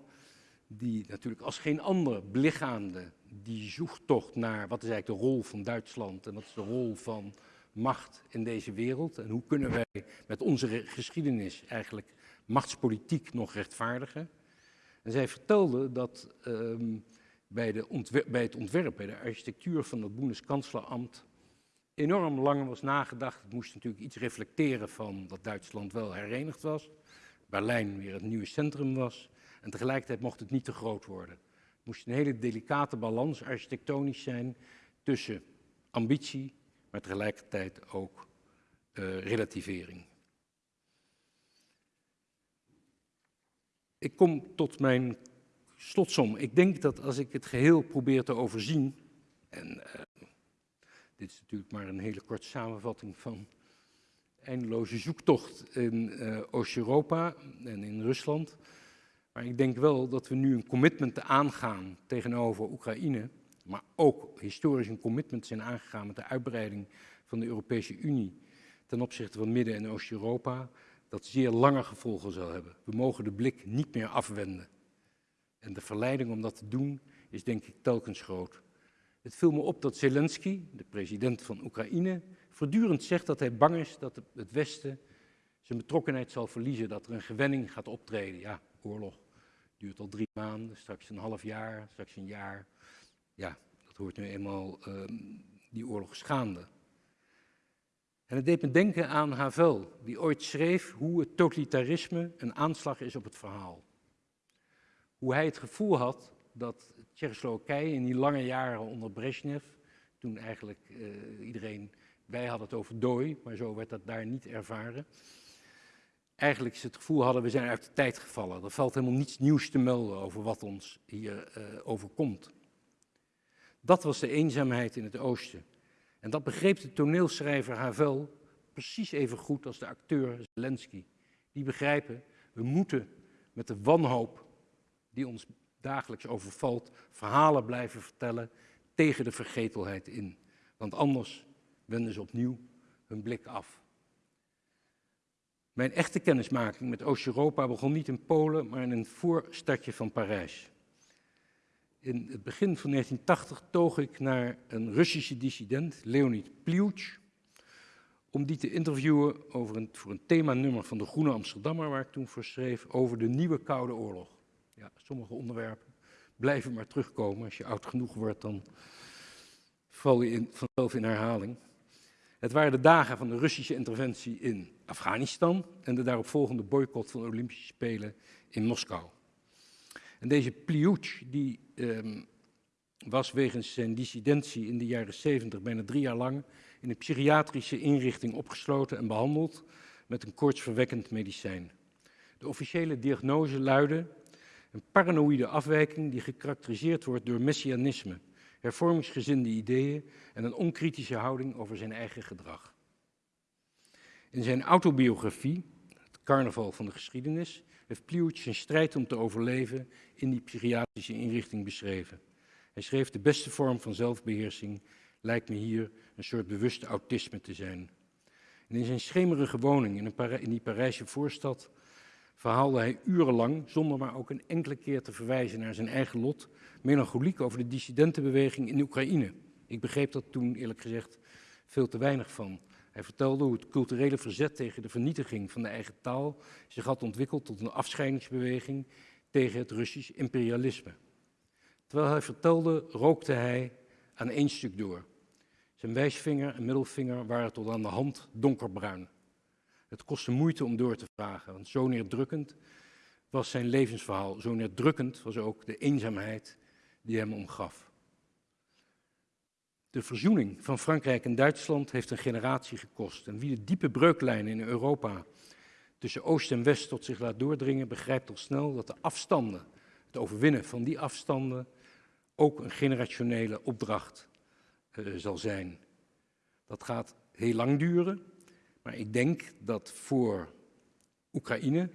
die natuurlijk als geen ander belichaamde die zoektocht naar wat is eigenlijk de rol van Duitsland en wat is de rol van macht in deze wereld en hoe kunnen wij met onze geschiedenis eigenlijk machtspolitiek nog rechtvaardigen. En zij vertelde dat um, bij, de bij, het ontwerp, bij de architectuur van het Bundeskanzlerambt enorm lang was nagedacht. Het moest natuurlijk iets reflecteren van dat Duitsland wel herenigd was, Berlijn weer het nieuwe centrum was en tegelijkertijd mocht het niet te groot worden. Het moest een hele delicate balans architectonisch zijn tussen ambitie, maar tegelijkertijd ook uh, relativering. Ik kom tot mijn slotsom. Ik denk dat als ik het geheel probeer te overzien, en uh, dit is natuurlijk maar een hele korte samenvatting van eindeloze zoektocht in uh, Oost-Europa en in Rusland. Maar ik denk wel dat we nu een commitment aangaan tegenover Oekraïne, maar ook historisch een commitment zijn aangegaan met de uitbreiding van de Europese Unie ten opzichte van Midden- en Oost-Europa, dat zeer lange gevolgen zal hebben. We mogen de blik niet meer afwenden. En de verleiding om dat te doen is denk ik telkens groot. Het viel me op dat Zelensky, de president van Oekraïne, voortdurend zegt dat hij bang is dat het Westen zijn betrokkenheid zal verliezen, dat er een gewenning gaat optreden. Ja, oorlog duurt al drie maanden, straks een half jaar, straks een jaar. Ja, dat hoort nu eenmaal um, die oorlog schaande. En het deed me denken aan Havel, die ooit schreef hoe het totalitarisme een aanslag is op het verhaal. Hoe hij het gevoel had dat Tsjechoslowakije in die lange jaren onder Brezhnev, toen eigenlijk uh, iedereen, wij hadden het over dooi, maar zo werd dat daar niet ervaren. Eigenlijk het gevoel hadden, we zijn uit de tijd gevallen. Er valt helemaal niets nieuws te melden over wat ons hier uh, overkomt. Dat was de eenzaamheid in het oosten. En dat begreep de toneelschrijver Havel precies even goed als de acteur Zelensky. Die begrijpen, we moeten met de wanhoop die ons dagelijks overvalt, verhalen blijven vertellen tegen de vergetelheid in. Want anders wenden ze opnieuw hun blik af. Mijn echte kennismaking met Oost-Europa begon niet in Polen, maar in een voorstadje van Parijs. In het begin van 1980 toog ik naar een Russische dissident, Leonid Pliuch, om die te interviewen over een, voor een themanummer van de Groene Amsterdammer, waar ik toen voor schreef, over de nieuwe Koude Oorlog. Ja, sommige onderwerpen blijven maar terugkomen. Als je oud genoeg wordt, dan val je in, vanzelf in herhaling. Het waren de dagen van de Russische interventie in Afghanistan en de daaropvolgende boycott van de Olympische Spelen in Moskou. En deze Pliuch, die um, was wegens zijn dissidentie in de jaren 70 bijna drie jaar lang in een psychiatrische inrichting opgesloten en behandeld met een koortsverwekkend medicijn. De officiële diagnose luidde een paranoïde afwijking die gekarakteriseerd wordt door messianisme, hervormingsgezinde ideeën en een onkritische houding over zijn eigen gedrag. In zijn autobiografie, Het Carnaval van de Geschiedenis, heeft Pliuch zijn strijd om te overleven in die psychiatrische inrichting beschreven. Hij schreef de beste vorm van zelfbeheersing lijkt me hier een soort bewuste autisme te zijn. In zijn schemerige woning in, een die Parijse voorstad verhaalde hij urenlang, zonder maar ook een enkele keer te verwijzen naar zijn eigen lot, melancholiek over de dissidentenbeweging in Oekraïne. Ik begreep dat toen eerlijk gezegd veel te weinig van. Hij vertelde hoe het culturele verzet tegen de vernietiging van de eigen taal zich had ontwikkeld tot een afscheidingsbeweging tegen het Russisch imperialisme. Terwijl hij vertelde, rookte hij aan één stuk door. Zijn wijsvinger en middelvinger waren tot aan de hand donkerbruin. Het kostte moeite om door te vragen, want zo neerdrukkend was zijn levensverhaal. Zo neerdrukkend was ook de eenzaamheid die hem omgaf. De verzoening van Frankrijk en Duitsland heeft een generatie gekost. En wie de diepe breuklijnen in Europa tussen Oost en West tot zich laat doordringen, begrijpt al snel dat de afstanden, het overwinnen van die afstanden, ook een generationele opdracht uh, zal zijn. Dat gaat heel lang duren, maar ik denk dat voor Oekraïne,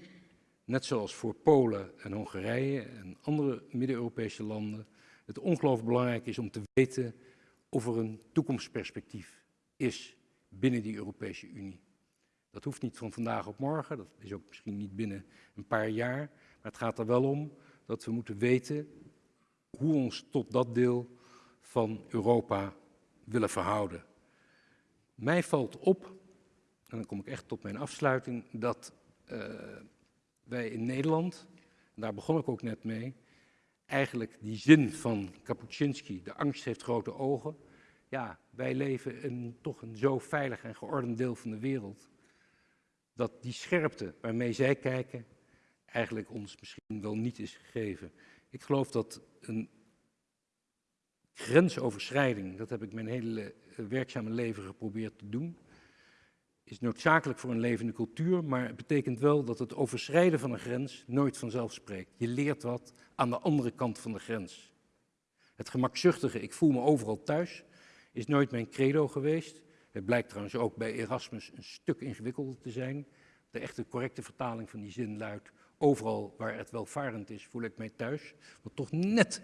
net zoals voor Polen en Hongarije en andere Midden-Europese landen, het ongelooflijk belangrijk is om te weten of er een toekomstperspectief is binnen die Europese Unie. Dat hoeft niet van vandaag op morgen, dat is ook misschien niet binnen een paar jaar, maar het gaat er wel om dat we moeten weten hoe we ons tot dat deel van Europa willen verhouden. Mij valt op, en dan kom ik echt tot mijn afsluiting, dat uh, wij in Nederland, en daar begon ik ook net mee, eigenlijk die zin van Kapuscinski, de angst heeft grote ogen. Ja, wij leven in toch een zo veilig en geordend deel van de wereld, dat die scherpte waarmee zij kijken, eigenlijk ons misschien wel niet is gegeven. Ik geloof dat een grensoverschrijding, dat heb ik mijn hele eh, werkzame leven geprobeerd te doen, is noodzakelijk voor een levende cultuur, maar het betekent wel dat het overschrijden van een grens nooit vanzelf spreekt. Je leert wat aan de andere kant van de grens. Het gemakzuchtige, ik voel me overal thuis, is nooit mijn credo geweest. Het blijkt trouwens ook bij Erasmus een stuk ingewikkelder te zijn. De echte correcte vertaling van die zin luidt, overal waar het welvarend is, voel ik mij thuis. Wat toch net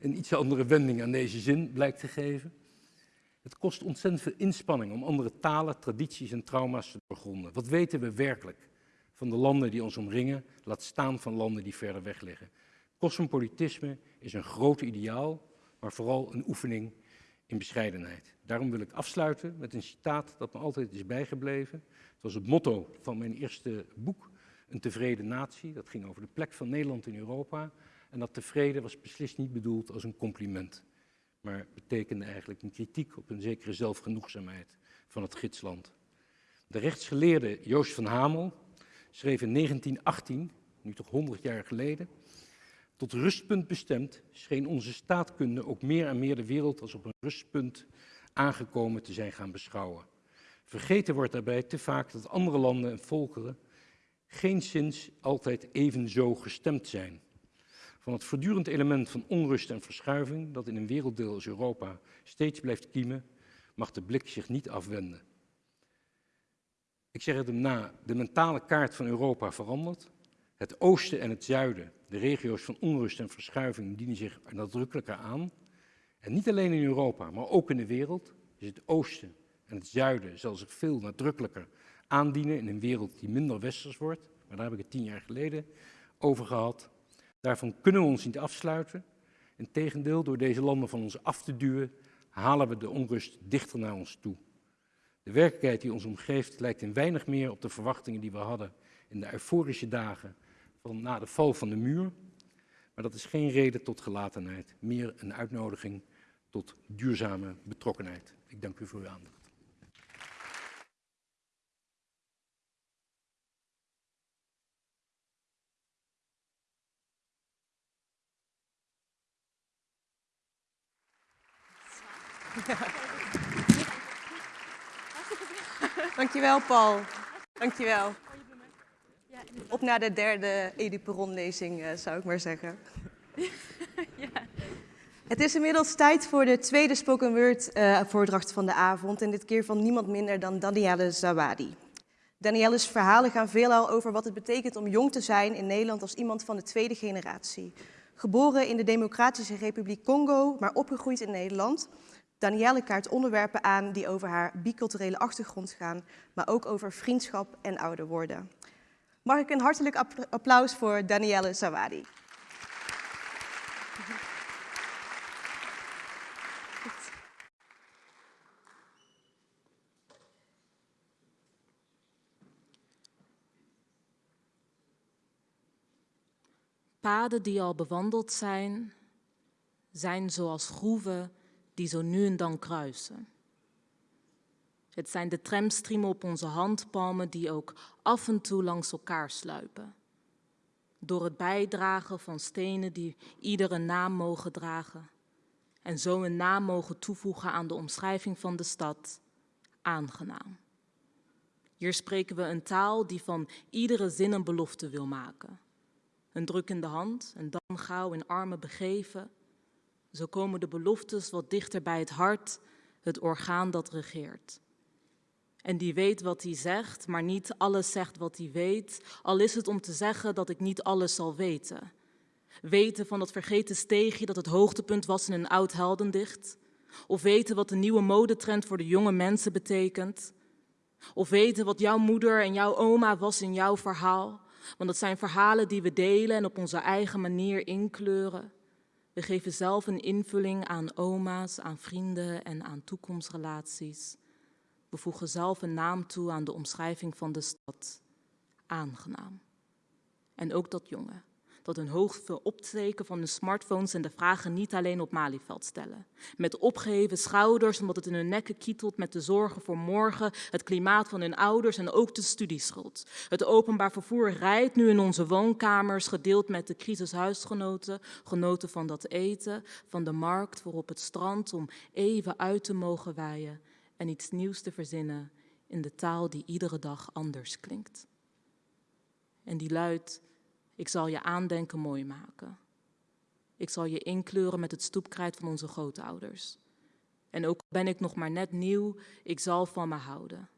een iets andere wending aan deze zin blijkt te geven. Het kost ontzettend veel inspanning om andere talen, tradities en trauma's te doorgronden. Wat weten we werkelijk van de landen die ons omringen, laat staan van landen die verder weg liggen? Cosmopolitisme is een groot ideaal, maar vooral een oefening in bescheidenheid. Daarom wil ik afsluiten met een citaat dat me altijd is bijgebleven. Het was het motto van mijn eerste boek, Een tevreden natie. Dat ging over de plek van Nederland in Europa. En dat tevreden was beslist niet bedoeld als een compliment maar betekende eigenlijk een kritiek op een zekere zelfgenoegzaamheid van het gidsland. De rechtsgeleerde Joost van Hamel schreef in 1918, nu toch 100 jaar geleden, tot rustpunt bestemd scheen onze staatkunde ook meer en meer de wereld als op een rustpunt aangekomen te zijn gaan beschouwen. Vergeten wordt daarbij te vaak dat andere landen en volkeren geen sinds altijd even zo gestemd zijn van het voortdurend element van onrust en verschuiving dat in een werelddeel als Europa steeds blijft kiemen, mag de blik zich niet afwenden. Ik zeg het hem na, de mentale kaart van Europa verandert. Het oosten en het zuiden, de regio's van onrust en verschuiving, dienen zich nadrukkelijker aan. En niet alleen in Europa, maar ook in de wereld is het oosten en het zuiden zal zich veel nadrukkelijker aandienen in een wereld die minder westers wordt. Maar daar heb ik het tien jaar geleden over gehad. Daarvan kunnen we ons niet afsluiten. Integendeel, door deze landen van ons af te duwen, halen we de onrust dichter naar ons toe. De werkelijkheid die ons omgeeft lijkt in weinig meer op de verwachtingen die we hadden in de euforische dagen van na de val van de muur. Maar dat is geen reden tot gelatenheid, meer een uitnodiging tot duurzame betrokkenheid. Ik dank u voor uw aandacht. Dankjewel, Paul. Dankjewel. Op naar de derde Edu Perron-lezing, uh, zou ik maar zeggen. [laughs] ja. Het is inmiddels tijd voor de tweede spoken word uh, voordracht van de avond. En dit keer van niemand minder dan Danielle Zawadi. Danielle's verhalen gaan veelal over wat het betekent om jong te zijn in Nederland als iemand van de tweede generatie. Geboren in de Democratische Republiek Congo, maar opgegroeid in Nederland. Danielle kaart onderwerpen aan die over haar biculturele achtergrond gaan, maar ook over vriendschap en ouder worden. Mag ik een hartelijk applaus voor Danielle Zawadi. Paden die al bewandeld zijn, zijn zoals groeven die zo nu en dan kruisen. Het zijn de tramstriemen op onze handpalmen die ook af en toe langs elkaar sluipen. Door het bijdragen van stenen die iedere naam mogen dragen. En zo een naam mogen toevoegen aan de omschrijving van de stad. Aangenaam. Hier spreken we een taal die van iedere zin een belofte wil maken. Een druk in de hand, en dan gauw in armen begeven. Zo komen de beloftes wat dichter bij het hart, het orgaan dat regeert. En die weet wat hij zegt, maar niet alles zegt wat hij weet, al is het om te zeggen dat ik niet alles zal weten. Weten van dat vergeten steegje dat het hoogtepunt was in een oud heldendicht. Of weten wat de nieuwe modetrend voor de jonge mensen betekent. Of weten wat jouw moeder en jouw oma was in jouw verhaal. Want dat zijn verhalen die we delen en op onze eigen manier inkleuren. We geven zelf een invulling aan oma's, aan vrienden en aan toekomstrelaties. We voegen zelf een naam toe aan de omschrijving van de stad. Aangenaam. En ook dat jongen, dat hun hoofd opsteken van hun smartphones en de vragen niet alleen op Malieveld stellen. Met opgeheven schouders, omdat het in hun nekken kietelt met de zorgen voor morgen, het klimaat van hun ouders en ook de studieschuld. Het openbaar vervoer rijdt nu in onze woonkamers, gedeeld met de crisishuisgenoten, genoten van dat eten, van de markt voor op het strand om even uit te mogen waaien en iets nieuws te verzinnen in de taal die iedere dag anders klinkt. En die luidt, ik zal je aandenken mooi maken. Ik zal je inkleuren met het stoepkrijt van onze grootouders. En ook ben ik nog maar net nieuw, ik zal van me houden.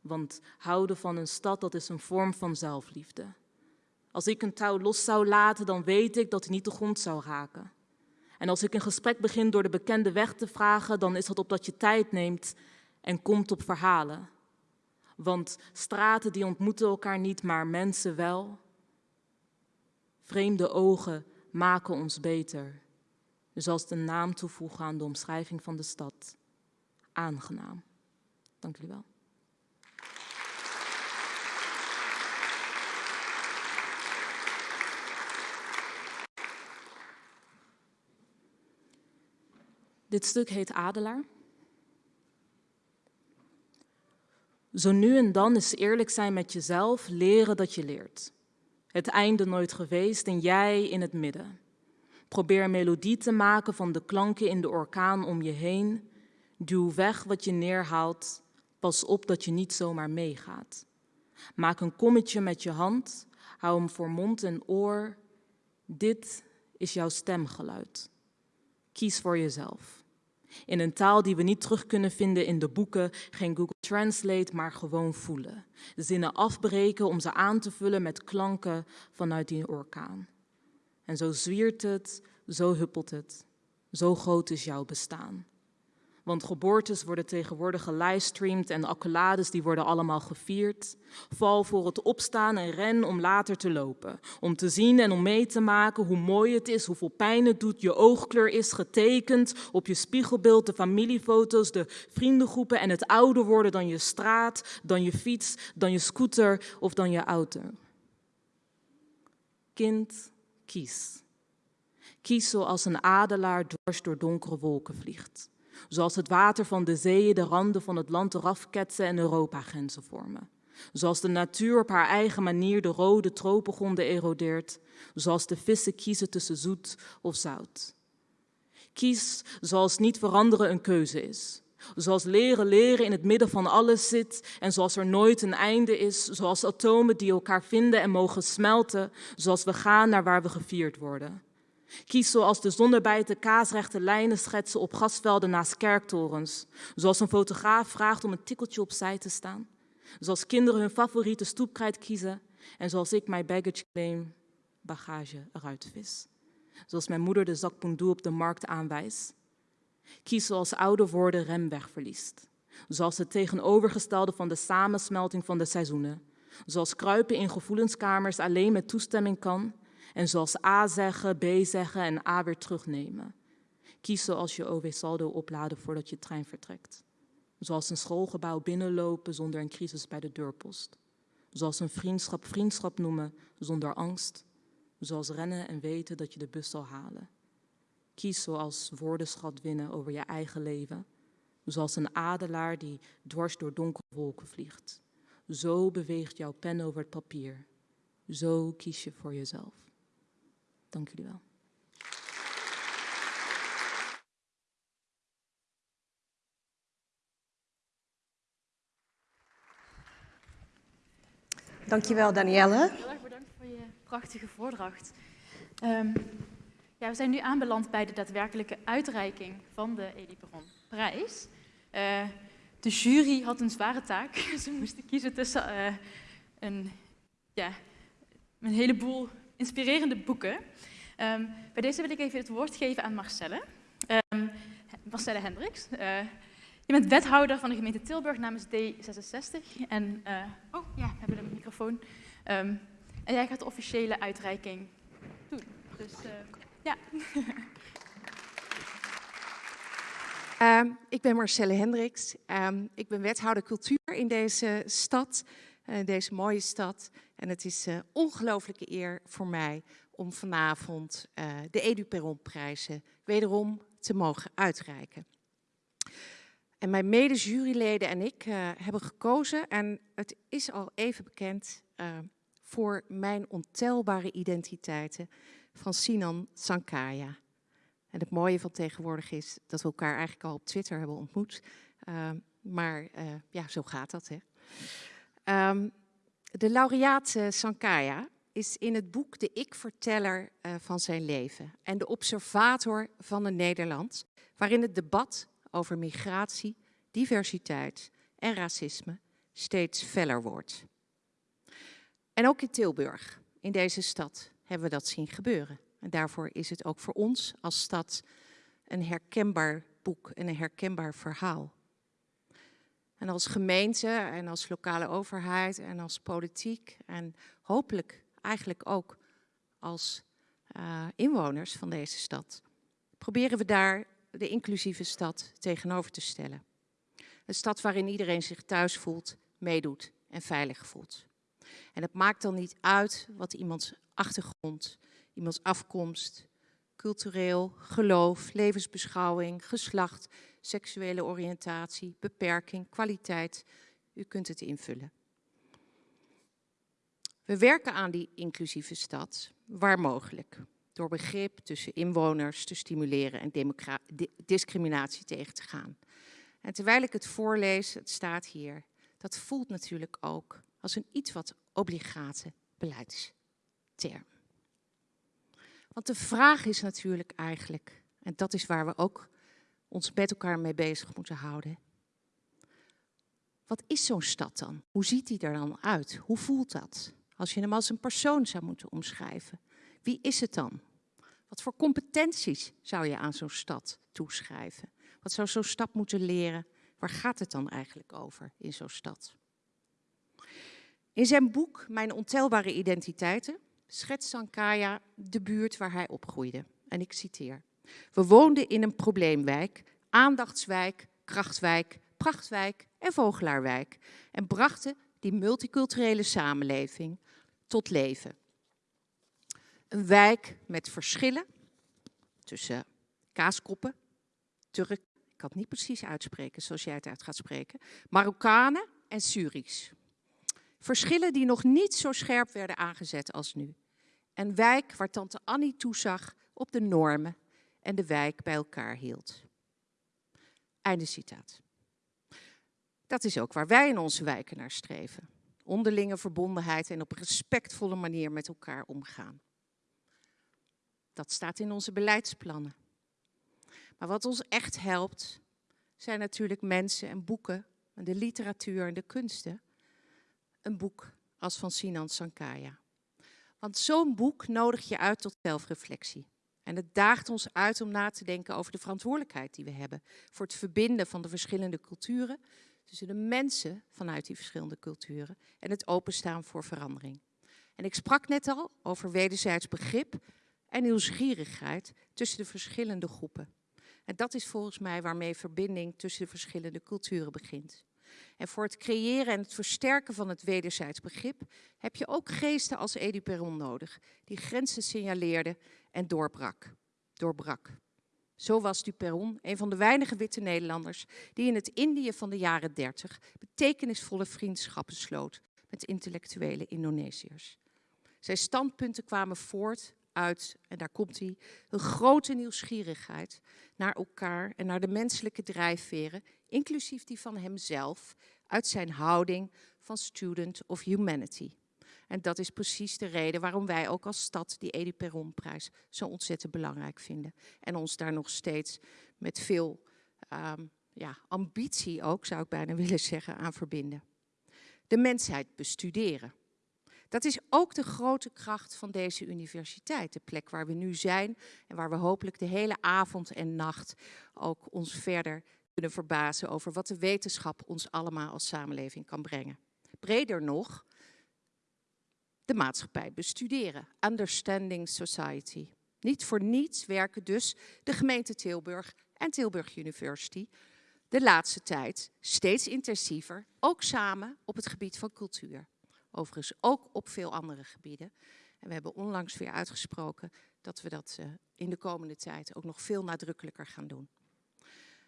Want houden van een stad, dat is een vorm van zelfliefde. Als ik een touw los zou laten, dan weet ik dat hij niet de grond zou raken. En als ik een gesprek begin door de bekende weg te vragen, dan is dat opdat je tijd neemt en komt op verhalen. Want straten die ontmoeten elkaar niet, maar mensen wel. Vreemde ogen maken ons beter. Dus de naam toevoegen aan de omschrijving van de stad. Aangenaam. Dank jullie wel. Dit stuk heet Adelaar. Zo nu en dan is eerlijk zijn met jezelf, leren dat je leert. Het einde nooit geweest en jij in het midden. Probeer melodie te maken van de klanken in de orkaan om je heen. Duw weg wat je neerhaalt. Pas op dat je niet zomaar meegaat. Maak een kommetje met je hand. Hou hem voor mond en oor. Dit is jouw stemgeluid. Kies voor jezelf. In een taal die we niet terug kunnen vinden in de boeken, geen Google Translate, maar gewoon voelen. Zinnen afbreken om ze aan te vullen met klanken vanuit die orkaan. En zo zwiert het, zo huppelt het. Zo groot is jouw bestaan. Want geboortes worden tegenwoordig gelivestreamd en accolades die worden allemaal gevierd. Val voor het opstaan en ren om later te lopen. Om te zien en om mee te maken hoe mooi het is, hoeveel pijn het doet. Je oogkleur is getekend op je spiegelbeeld, de familiefoto's, de vriendengroepen en het ouder worden dan je straat, dan je fiets, dan je scooter of dan je auto. Kind, kies. Kies zoals een adelaar dwars door donkere wolken vliegt zoals het water van de zeeën de randen van het land eraf ketsen en Europa-grenzen vormen. Zoals de natuur op haar eigen manier de rode tropengronden erodeert, zoals de vissen kiezen tussen zoet of zout. Kies zoals niet veranderen een keuze is. Zoals leren leren in het midden van alles zit en zoals er nooit een einde is, zoals atomen die elkaar vinden en mogen smelten, zoals we gaan naar waar we gevierd worden. Kies zoals de zonnebijten kaasrechte lijnen schetsen op gasvelden naast kerktorens, zoals een fotograaf vraagt om een tikkeltje opzij te staan, zoals kinderen hun favoriete stoepkrijt kiezen en zoals ik mijn baggage claim bagage eruit vis. Zoals mijn moeder de zak pundoe op de markt aanwijst Kies zoals ouder worden remweg verliest. Zoals het tegenovergestelde van de samensmelting van de seizoenen. Zoals kruipen in gevoelenskamers alleen met toestemming kan. En zoals A zeggen, B zeggen en A weer terugnemen. Kies zoals je OW saldo opladen voordat je trein vertrekt. Zoals een schoolgebouw binnenlopen zonder een crisis bij de deurpost. Zoals een vriendschap vriendschap noemen zonder angst. Zoals rennen en weten dat je de bus zal halen. Kies zoals woordenschat winnen over je eigen leven. Zoals een adelaar die dwars door donkere wolken vliegt. Zo beweegt jouw pen over het papier. Zo kies je voor jezelf. Dank jullie wel. Dankjewel, Danielle. Heel erg bedankt voor je prachtige voordracht. Um, ja, we zijn nu aanbeland bij de daadwerkelijke uitreiking van de Elie Perron prijs. Uh, de jury had een zware taak. [laughs] Ze moesten kiezen tussen uh, een, ja, een heleboel inspirerende boeken. Um, bij deze wil ik even het woord geven aan Marcelle. Um, Marcelle Hendricks. Uh, je bent wethouder van de gemeente Tilburg namens D66. En, oh ja, we hebben een microfoon. Um, en jij gaat de officiële uitreiking doen. Dus ja. Uh, ik ben Marcelle Hendricks. Ik ben wethouder cultuur in deze stad, deze mooie stad. En het is een ongelooflijke eer voor mij om vanavond eh, de Edu Perron-prijzen wederom te mogen uitreiken. En mijn mede-juryleden en ik hebben gekozen, en het is al even bekend, voor mijn ontelbare identiteiten van Sinan Sankaya. En het mooie van tegenwoordig is dat we elkaar eigenlijk al op Twitter hebben ontmoet. Maar ja, zo gaat dat. Hè. Um, de laureaat Sankaya is in het boek de ik-verteller uh, van zijn leven en de observator van een Nederland, waarin het debat over migratie, diversiteit en racisme steeds feller wordt. En ook in Tilburg, in deze stad, hebben we dat zien gebeuren. En daarvoor is het ook voor ons als stad een herkenbaar boek en een herkenbaar verhaal. En als gemeente en als lokale overheid en als politiek en hopelijk eigenlijk ook als uh, inwoners van deze stad, proberen we daar de inclusieve stad tegenover te stellen. Een stad waarin iedereen zich thuis voelt, meedoet en veilig voelt. En het maakt dan niet uit wat iemands achtergrond, iemands afkomst, cultureel, geloof, levensbeschouwing, geslacht, seksuele oriëntatie, beperking, kwaliteit. U kunt het invullen. We werken aan die inclusieve stad, waar mogelijk, door begrip tussen inwoners te stimuleren en discriminatie tegen te gaan. En terwijl ik het voorlees, het staat hier, dat voelt natuurlijk ook als een iets wat obligate beleidsterm. Want de vraag is natuurlijk eigenlijk, en dat is waar we ook ons met elkaar mee bezig moeten houden. Wat is zo'n stad dan? Hoe ziet die er dan uit? Hoe voelt dat? Als je hem als een persoon zou moeten omschrijven. Wie is het dan? Wat voor competenties zou je aan zo'n stad toeschrijven? Wat zou zo'n stad moeten leren? Waar gaat het dan eigenlijk over in zo'n stad? In zijn boek Mijn ontelbare identiteiten schetst Sankaya de buurt waar hij opgroeide. En ik citeer. We woonden in een probleemwijk, aandachtswijk, krachtwijk, prachtwijk en vogelaarwijk en brachten die multiculturele samenleving tot leven. Een wijk met verschillen tussen kaaskoppen, Turk, ik kan het niet precies uitspreken zoals jij het uit gaat spreken, Marokkanen en Syrisch. Verschillen die nog niet zo scherp werden aangezet als nu. Een wijk waar tante Annie toezag op de normen en de wijk bij elkaar hield. Einde citaat. Dat is ook waar wij in onze wijken naar streven. Onderlinge verbondenheid en op respectvolle manier met elkaar omgaan. Dat staat in onze beleidsplannen. Maar wat ons echt helpt, zijn natuurlijk mensen en boeken, en de literatuur en de kunsten. Een boek als van Sinan Sankaya. Want zo'n boek nodigt je uit tot zelfreflectie. En het daagt ons uit om na te denken over de verantwoordelijkheid die we hebben voor het verbinden van de verschillende culturen, tussen de mensen vanuit die verschillende culturen en het openstaan voor verandering. En ik sprak net al over wederzijds begrip en nieuwsgierigheid tussen de verschillende groepen. En dat is volgens mij waarmee verbinding tussen de verschillende culturen begint. En voor het creëren en het versterken van het wederzijds begrip heb je ook geesten als Edu nodig, die grenzen signaleerde en doorbrak. doorbrak. Zo was Duperron een van de weinige witte Nederlanders die in het Indië van de jaren 30 betekenisvolle vriendschappen sloot met intellectuele Indonesiërs. Zijn standpunten kwamen voort uit, en daar komt hij, een grote nieuwsgierigheid naar elkaar en naar de menselijke drijfveren, inclusief die van hemzelf, uit zijn houding van student of humanity. En dat is precies de reden waarom wij ook als stad die Edi Perronprijs zo ontzettend belangrijk vinden. En ons daar nog steeds met veel um, ja, ambitie ook, zou ik bijna [laughs] willen zeggen, aan verbinden. De mensheid bestuderen. Dat is ook de grote kracht van deze universiteit. De plek waar we nu zijn en waar we hopelijk de hele avond en nacht ook ons verder kunnen verbazen over wat de wetenschap ons allemaal als samenleving kan brengen. Breder nog, de maatschappij bestuderen. Understanding Society. Niet voor niets werken dus de gemeente Tilburg en Tilburg University de laatste tijd steeds intensiever, ook samen op het gebied van cultuur. Overigens ook op veel andere gebieden. En we hebben onlangs weer uitgesproken dat we dat uh, in de komende tijd ook nog veel nadrukkelijker gaan doen.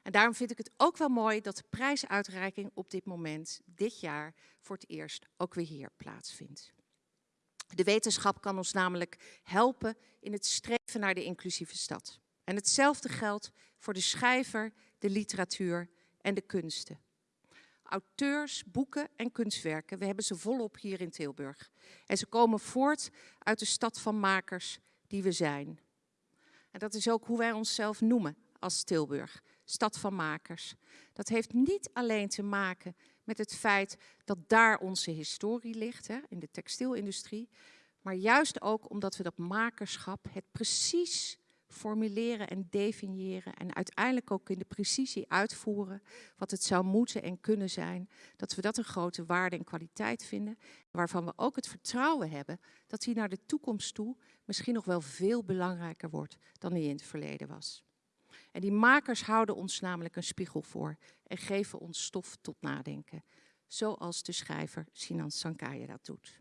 En daarom vind ik het ook wel mooi dat de prijsuitreiking op dit moment, dit jaar, voor het eerst ook weer hier plaatsvindt. De wetenschap kan ons namelijk helpen in het streven naar de inclusieve stad. En hetzelfde geldt voor de schrijver, de literatuur en de kunsten. Auteurs, boeken en kunstwerken, we hebben ze volop hier in Tilburg. En ze komen voort uit de stad van makers die we zijn. En dat is ook hoe wij onszelf noemen als Tilburg, stad van makers. Dat heeft niet alleen te maken met het feit dat daar onze historie ligt, hè, in de textielindustrie. Maar juist ook omdat we dat makerschap, het precies formuleren en definiëren en uiteindelijk ook in de precisie uitvoeren wat het zou moeten en kunnen zijn, dat we dat een grote waarde en kwaliteit vinden, waarvan we ook het vertrouwen hebben dat die naar de toekomst toe misschien nog wel veel belangrijker wordt dan die in het verleden was. En die makers houden ons namelijk een spiegel voor en geven ons stof tot nadenken. Zoals de schrijver Sinan Sankaya dat doet.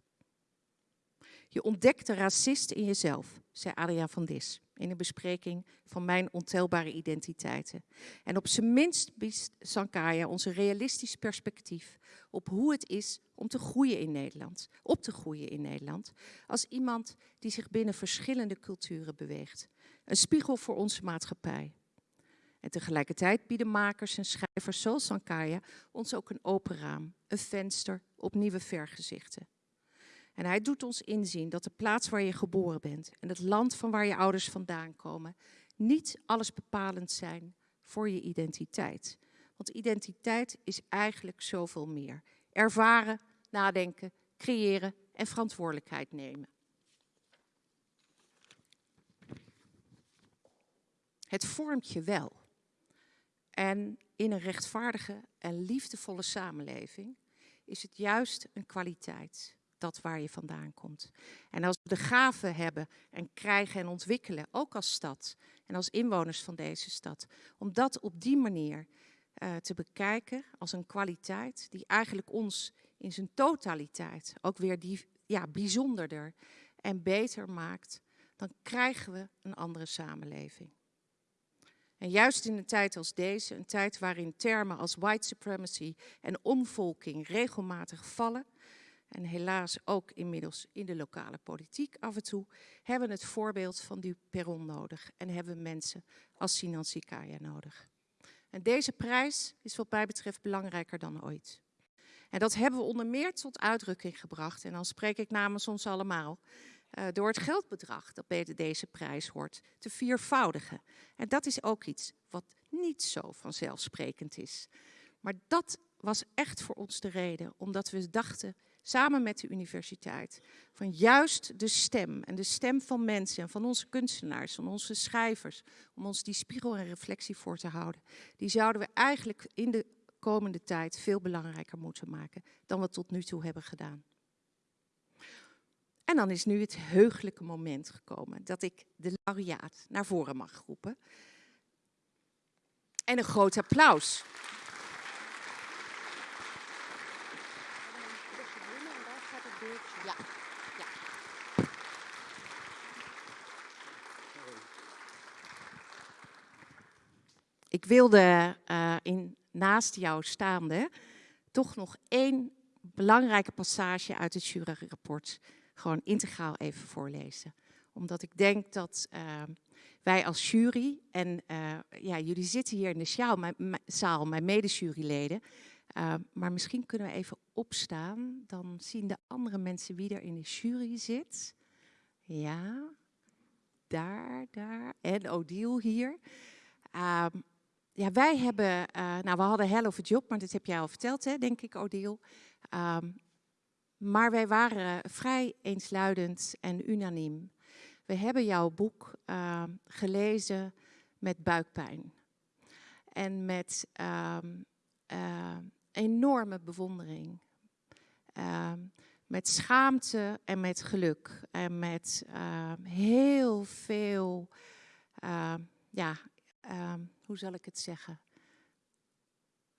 Je ontdekt de racist in jezelf, zei Adriaan van Dis in een bespreking van mijn ontelbare identiteiten. En op zijn minst biedt Sankaya ons een realistisch perspectief op hoe het is om te groeien in Nederland, op te groeien in Nederland, als iemand die zich binnen verschillende culturen beweegt. Een spiegel voor onze maatschappij. En tegelijkertijd bieden makers en schrijvers zoals Sankaya ons ook een open raam, een venster op nieuwe vergezichten. En hij doet ons inzien dat de plaats waar je geboren bent en het land van waar je ouders vandaan komen, niet alles bepalend zijn voor je identiteit. Want identiteit is eigenlijk zoveel meer. Ervaren, nadenken, creëren en verantwoordelijkheid nemen. Het vormt je wel. En in een rechtvaardige en liefdevolle samenleving is het juist een kwaliteit, dat waar je vandaan komt. En als we de gave hebben en krijgen en ontwikkelen, ook als stad en als inwoners van deze stad, om dat op die manier uh, te bekijken als een kwaliteit die eigenlijk ons in zijn totaliteit ook weer die, ja, bijzonderder en beter maakt, dan krijgen we een andere samenleving. En juist in een tijd als deze, een tijd waarin termen als white supremacy en omvolking regelmatig vallen, en helaas ook inmiddels in de lokale politiek af en toe, hebben het voorbeeld van die Perron nodig en hebben mensen als Sinan Sikaya nodig. En deze prijs is wat mij betreft belangrijker dan ooit. En dat hebben we onder meer tot uitdrukking gebracht, en dan spreek ik namens ons allemaal, uh, door het geldbedrag dat bij deze prijs hoort te viervoudigen. En dat is ook iets wat niet zo vanzelfsprekend is. Maar dat was echt voor ons de reden, omdat we dachten, samen met de universiteit, van juist de stem en de stem van mensen en van onze kunstenaars, van onze schrijvers, om ons die spiegel en reflectie voor te houden, die zouden we eigenlijk in de komende tijd veel belangrijker moeten maken dan we tot nu toe hebben gedaan. En dan is nu het heugelijke moment gekomen dat ik de laureaat naar voren mag roepen. En een groot applaus. Ik wilde uh, in, naast jou staande toch nog één belangrijke passage uit het juryrapport gewoon integraal even voorlezen. Omdat ik denk dat uh, wij als jury, en uh, ja, jullie zitten hier in de zaal, mijn, zaal, mijn medejuryleden, uh, maar misschien kunnen we even opstaan, dan zien de andere mensen wie er in de jury zit. Ja, daar, daar, en Odile hier. Uh, ja, wij hebben, uh, nou we hadden hell of a job, maar dat heb jij al verteld, hè, denk ik Odile. Um, maar wij waren vrij eensluidend en unaniem. We hebben jouw boek uh, gelezen met buikpijn. En met uh, uh, enorme bewondering. Ehm, met schaamte en met geluk. En met ehm, heel veel, ja, hoe zal ik het zeggen?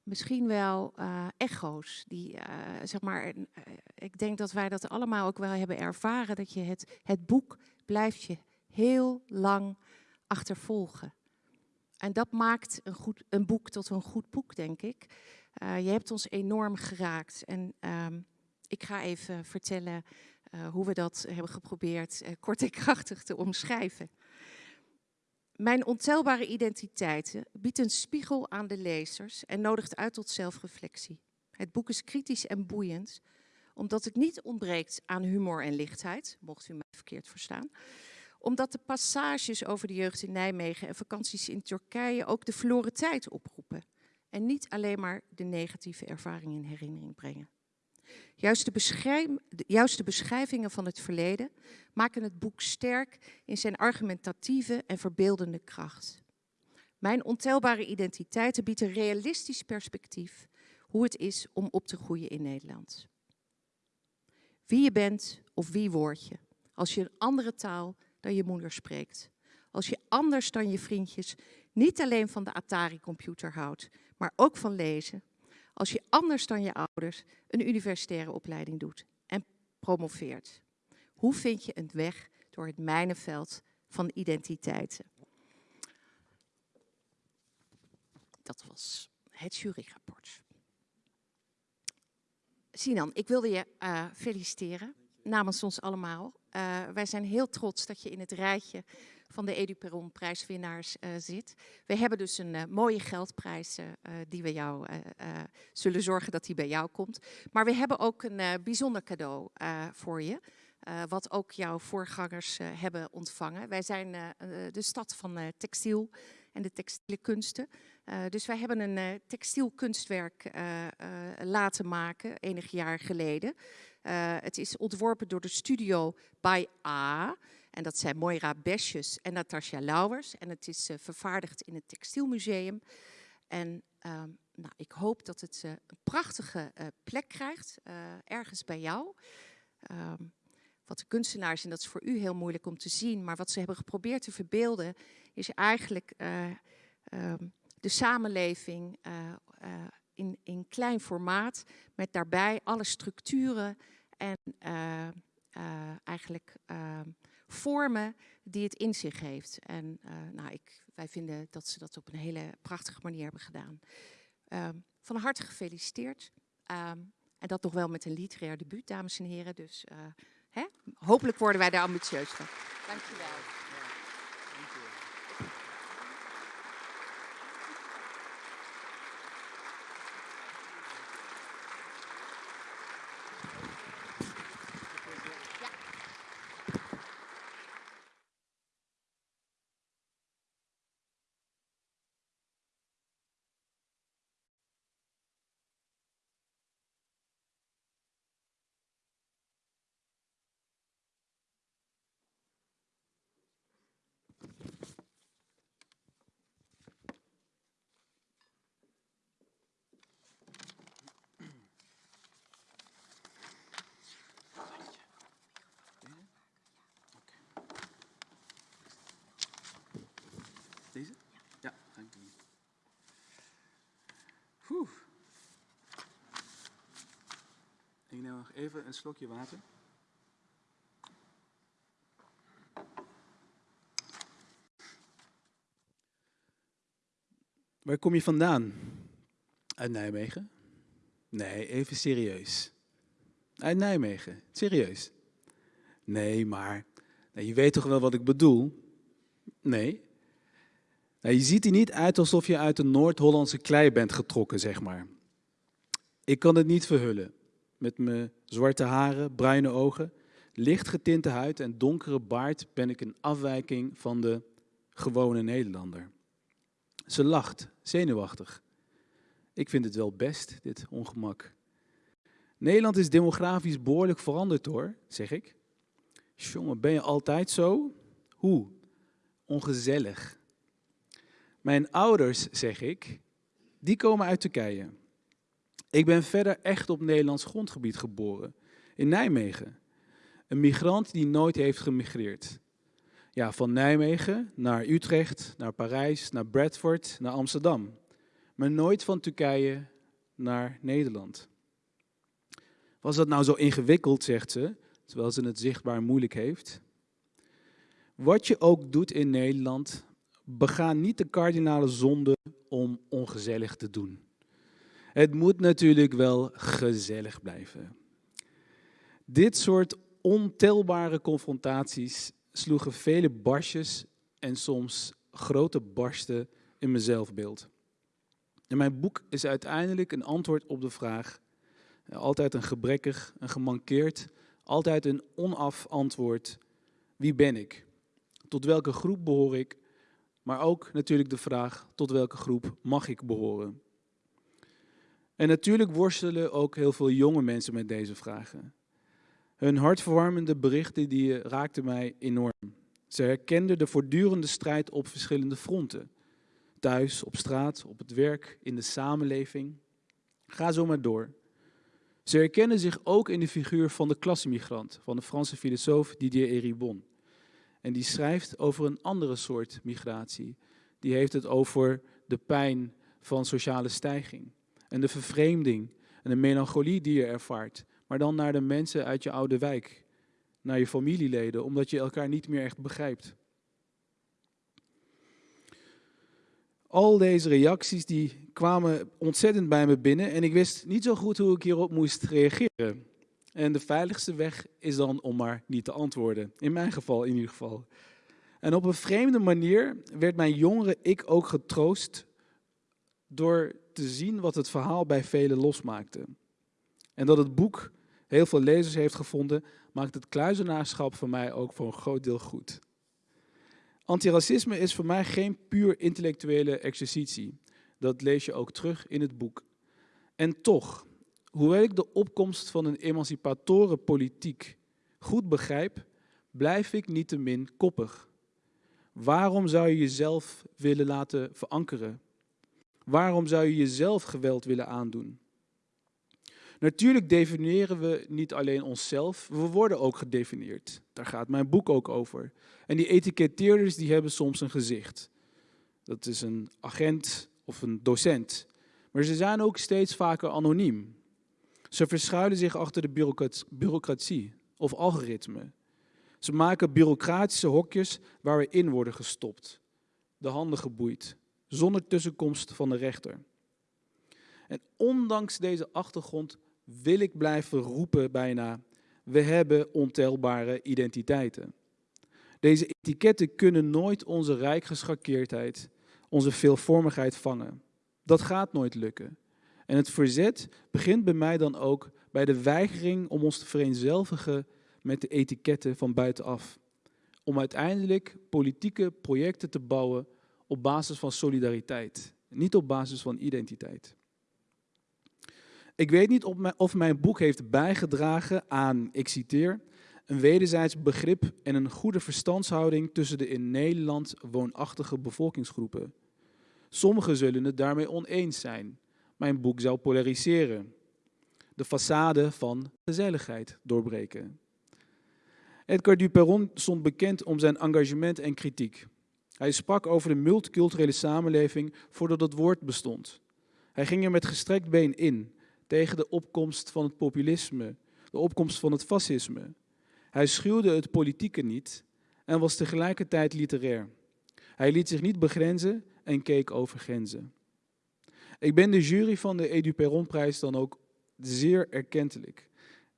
Misschien wel uh, echo's. Die, uh, zeg maar, uh, ik denk dat wij dat allemaal ook wel hebben ervaren. Dat je het, het boek blijft je heel lang achtervolgen. En dat maakt een, goed, een boek tot een goed boek, denk ik. je hebt ons enorm geraakt. En ehm, ik ga even vertellen hoe we dat hebben geprobeerd kort en krachtig te omschrijven. Mijn ontelbare identiteiten biedt een spiegel aan de lezers en nodigt uit tot zelfreflectie. Het boek is kritisch en boeiend, omdat het niet ontbreekt aan humor en lichtheid, mocht u mij verkeerd verstaan. Omdat de passages over de jeugd in Nijmegen en vakanties in Turkije ook de verloren tijd oproepen. En niet alleen maar de negatieve ervaringen in herinnering brengen. Juist de, de, beschrijvingen van het verleden maken het boek sterk in zijn argumentatieve en verbeeldende kracht. Mijn ontelbare identiteiten biedt een realistisch perspectief hoe het is om op te groeien in Nederland. Wie je bent of wie word je, als je een andere taal dan je moeder spreekt. Als je anders dan je vriendjes niet alleen van de Atari-computer houdt, maar ook van lezen, als je anders dan je ouders een universitaire opleiding doet en promoveert? Hoe vind je een weg door het mijnenveld van identiteiten? Dat was het juryrapport. Sinan, ik wilde je uh, feliciteren namens ons allemaal. Uh, wij zijn heel trots dat je in het rijtje van de EduPeron prijswinnaars uh, zit. We hebben dus een uh, mooie geldprijs uh, die we jou zullen zorgen dat die bij jou komt. Maar we hebben ook een bijzonder cadeau voor je. wat ook jouw voorgangers hebben ontvangen. Wij zijn de stad van textiel en de textiele kunsten. dus wij hebben een textielkunstwerk laten maken enig jaar geleden. het is ontworpen door de studio by A. En dat zijn Moira Besjes en Natasja Lauwers. En het is uh, vervaardigd in het Textielmuseum. En uh, nou, ik hoop dat het uh, een prachtige uh, plek krijgt, ergens bij jou. Ehm, wat de kunstenaars, en dat is voor u heel moeilijk om te zien, maar wat ze hebben geprobeerd te verbeelden, is eigenlijk ehm, de samenleving in, in klein formaat, met daarbij alle structuren en eigenlijk ehm, vormen die het in zich heeft. En uh, nou, ik, wij vinden dat ze dat op een hele prachtige manier hebben gedaan. Um, van harte gefeliciteerd. Um, En dat toch wel met een literair debuut, dames en heren. Dus uh, hè? hopelijk worden wij daar ambitieus van. Dankjewel. Even een slokje water. Waar kom je vandaan? Uit Nijmegen? Nee, even serieus. Uit Nijmegen, serieus. Nee, maar nou, je weet toch wel wat ik bedoel? Nee. Nou, je ziet er niet uit alsof je uit de Noord-Hollandse klei bent getrokken, zeg maar. Ik kan het niet verhullen met mijn zwarte haren, bruine ogen, licht getinte huid en donkere baard ben ik een afwijking van de gewone Nederlander. Ze lacht, zenuwachtig. Ik vind het wel best, dit ongemak. Nederland is demografisch behoorlijk veranderd hoor, zeg ik. Jongen, ben je altijd zo? Hoe? Ongezellig. Mijn ouders, zeg ik, die komen uit Turkije. Ik ben verder echt op Nederlands grondgebied geboren, in Nijmegen. Een migrant die nooit heeft gemigreerd. Ja, van Nijmegen naar Utrecht, naar Parijs, naar Bradford, naar Amsterdam. Maar nooit van Turkije naar Nederland. Was dat nou zo ingewikkeld, zegt ze, terwijl ze het zichtbaar moeilijk heeft? Wat je ook doet in Nederland, bega niet de kardinale zonde om ongezellig te doen. Het moet natuurlijk wel gezellig blijven. Dit soort ontelbare confrontaties sloegen vele barsjes en soms grote barsten in mijn zelfbeeld. En mijn boek is uiteindelijk een antwoord op de vraag, altijd een gebrekkig, een gemankeerd, altijd een onaf antwoord, wie ben ik? Tot welke groep behoor ik? Maar ook natuurlijk de vraag, tot welke groep mag ik behoren? En natuurlijk worstelen ook heel veel jonge mensen met deze vragen. Hun hartverwarmende berichten die raakten mij enorm. Ze herkenden de voortdurende strijd op verschillende fronten. Thuis, op straat, op het werk, in de samenleving. Ga zo maar door. Ze herkennen zich ook in de figuur van de klassemigrant, van de Franse filosoof Didier Eribon. En die schrijft over een andere soort migratie. Die heeft het over de pijn van sociale stijging en de vervreemding en de melancholie die je ervaart. Maar dan naar de mensen uit je oude wijk, naar je familieleden, omdat je elkaar niet meer echt begrijpt. Al deze reacties die kwamen ontzettend bij me binnen en ik wist niet zo goed hoe ik hierop moest reageren. En de veiligste weg is dan om maar niet te antwoorden. In mijn geval in ieder geval. En op een vreemde manier werd mijn jongere ik ook getroost door te zien wat het verhaal bij velen losmaakte. En dat het boek heel veel lezers heeft gevonden, maakt het kluizenaarschap voor mij ook voor een groot deel goed. Antiracisme is voor mij geen puur intellectuele exercitie. Dat lees je ook terug in het boek. En toch, hoewel ik de opkomst van een emancipatoren politiek goed begrijp, blijf ik niettemin koppig. Waarom zou je jezelf willen laten verankeren Waarom zou je jezelf geweld willen aandoen? Natuurlijk definiëren we niet alleen onszelf, we worden ook gedefinieerd. Daar gaat mijn boek ook over. En die etiketteerders die hebben soms een gezicht. Dat is een agent of een docent. Maar ze zijn ook steeds vaker anoniem. Ze verschuilen zich achter de bureaucratie of algoritme. Ze maken bureaucratische hokjes waar we in worden gestopt, de handen geboeid, zonder tussenkomst van de rechter. En ondanks deze achtergrond wil ik blijven roepen bijna, we hebben ontelbare identiteiten. Deze etiketten kunnen nooit onze rijkgeschakeerdheid, onze veelvormigheid vangen. Dat gaat nooit lukken. En het verzet begint bij mij dan ook bij de weigering om ons te vereenzelvigen met de etiketten van buitenaf. Om uiteindelijk politieke projecten te bouwen op basis van solidariteit, niet op basis van identiteit. Ik weet niet of mijn boek heeft bijgedragen aan, ik citeer, een wederzijds begrip en een goede verstandshouding tussen de in Nederland woonachtige bevolkingsgroepen. Sommigen zullen het daarmee oneens zijn. Mijn boek zou polariseren. De façade van gezelligheid doorbreken. Edgar Duperron stond bekend om zijn engagement en kritiek. Hij sprak over de multiculturele samenleving voordat het woord bestond. Hij ging er met gestrekt been in tegen de opkomst van het populisme, de opkomst van het fascisme. Hij schuwde het politieke niet en was tegelijkertijd literair. Hij liet zich niet begrenzen en keek over grenzen. Ik ben de jury van de Edu Perronprijs dan ook zeer erkentelijk.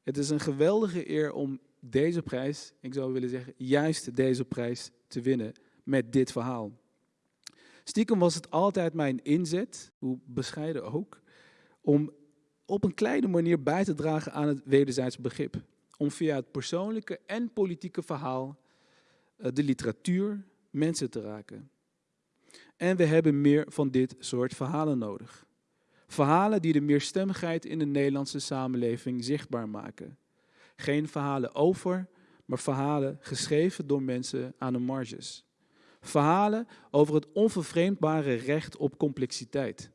Het is een geweldige eer om deze prijs, ik zou willen zeggen juist deze prijs, te winnen met dit verhaal. Stiekem was het altijd mijn inzet, hoe bescheiden ook, om op een kleine manier bij te dragen aan het wederzijds begrip. Om via het persoonlijke en politieke verhaal eh, de literatuur mensen te raken. En we hebben meer van dit soort verhalen nodig. Verhalen die de meerstemmigheid in de Nederlandse samenleving zichtbaar maken. Geen verhalen over, maar verhalen geschreven door mensen aan de marges. Verhalen over het onvervreemdbare recht op complexiteit.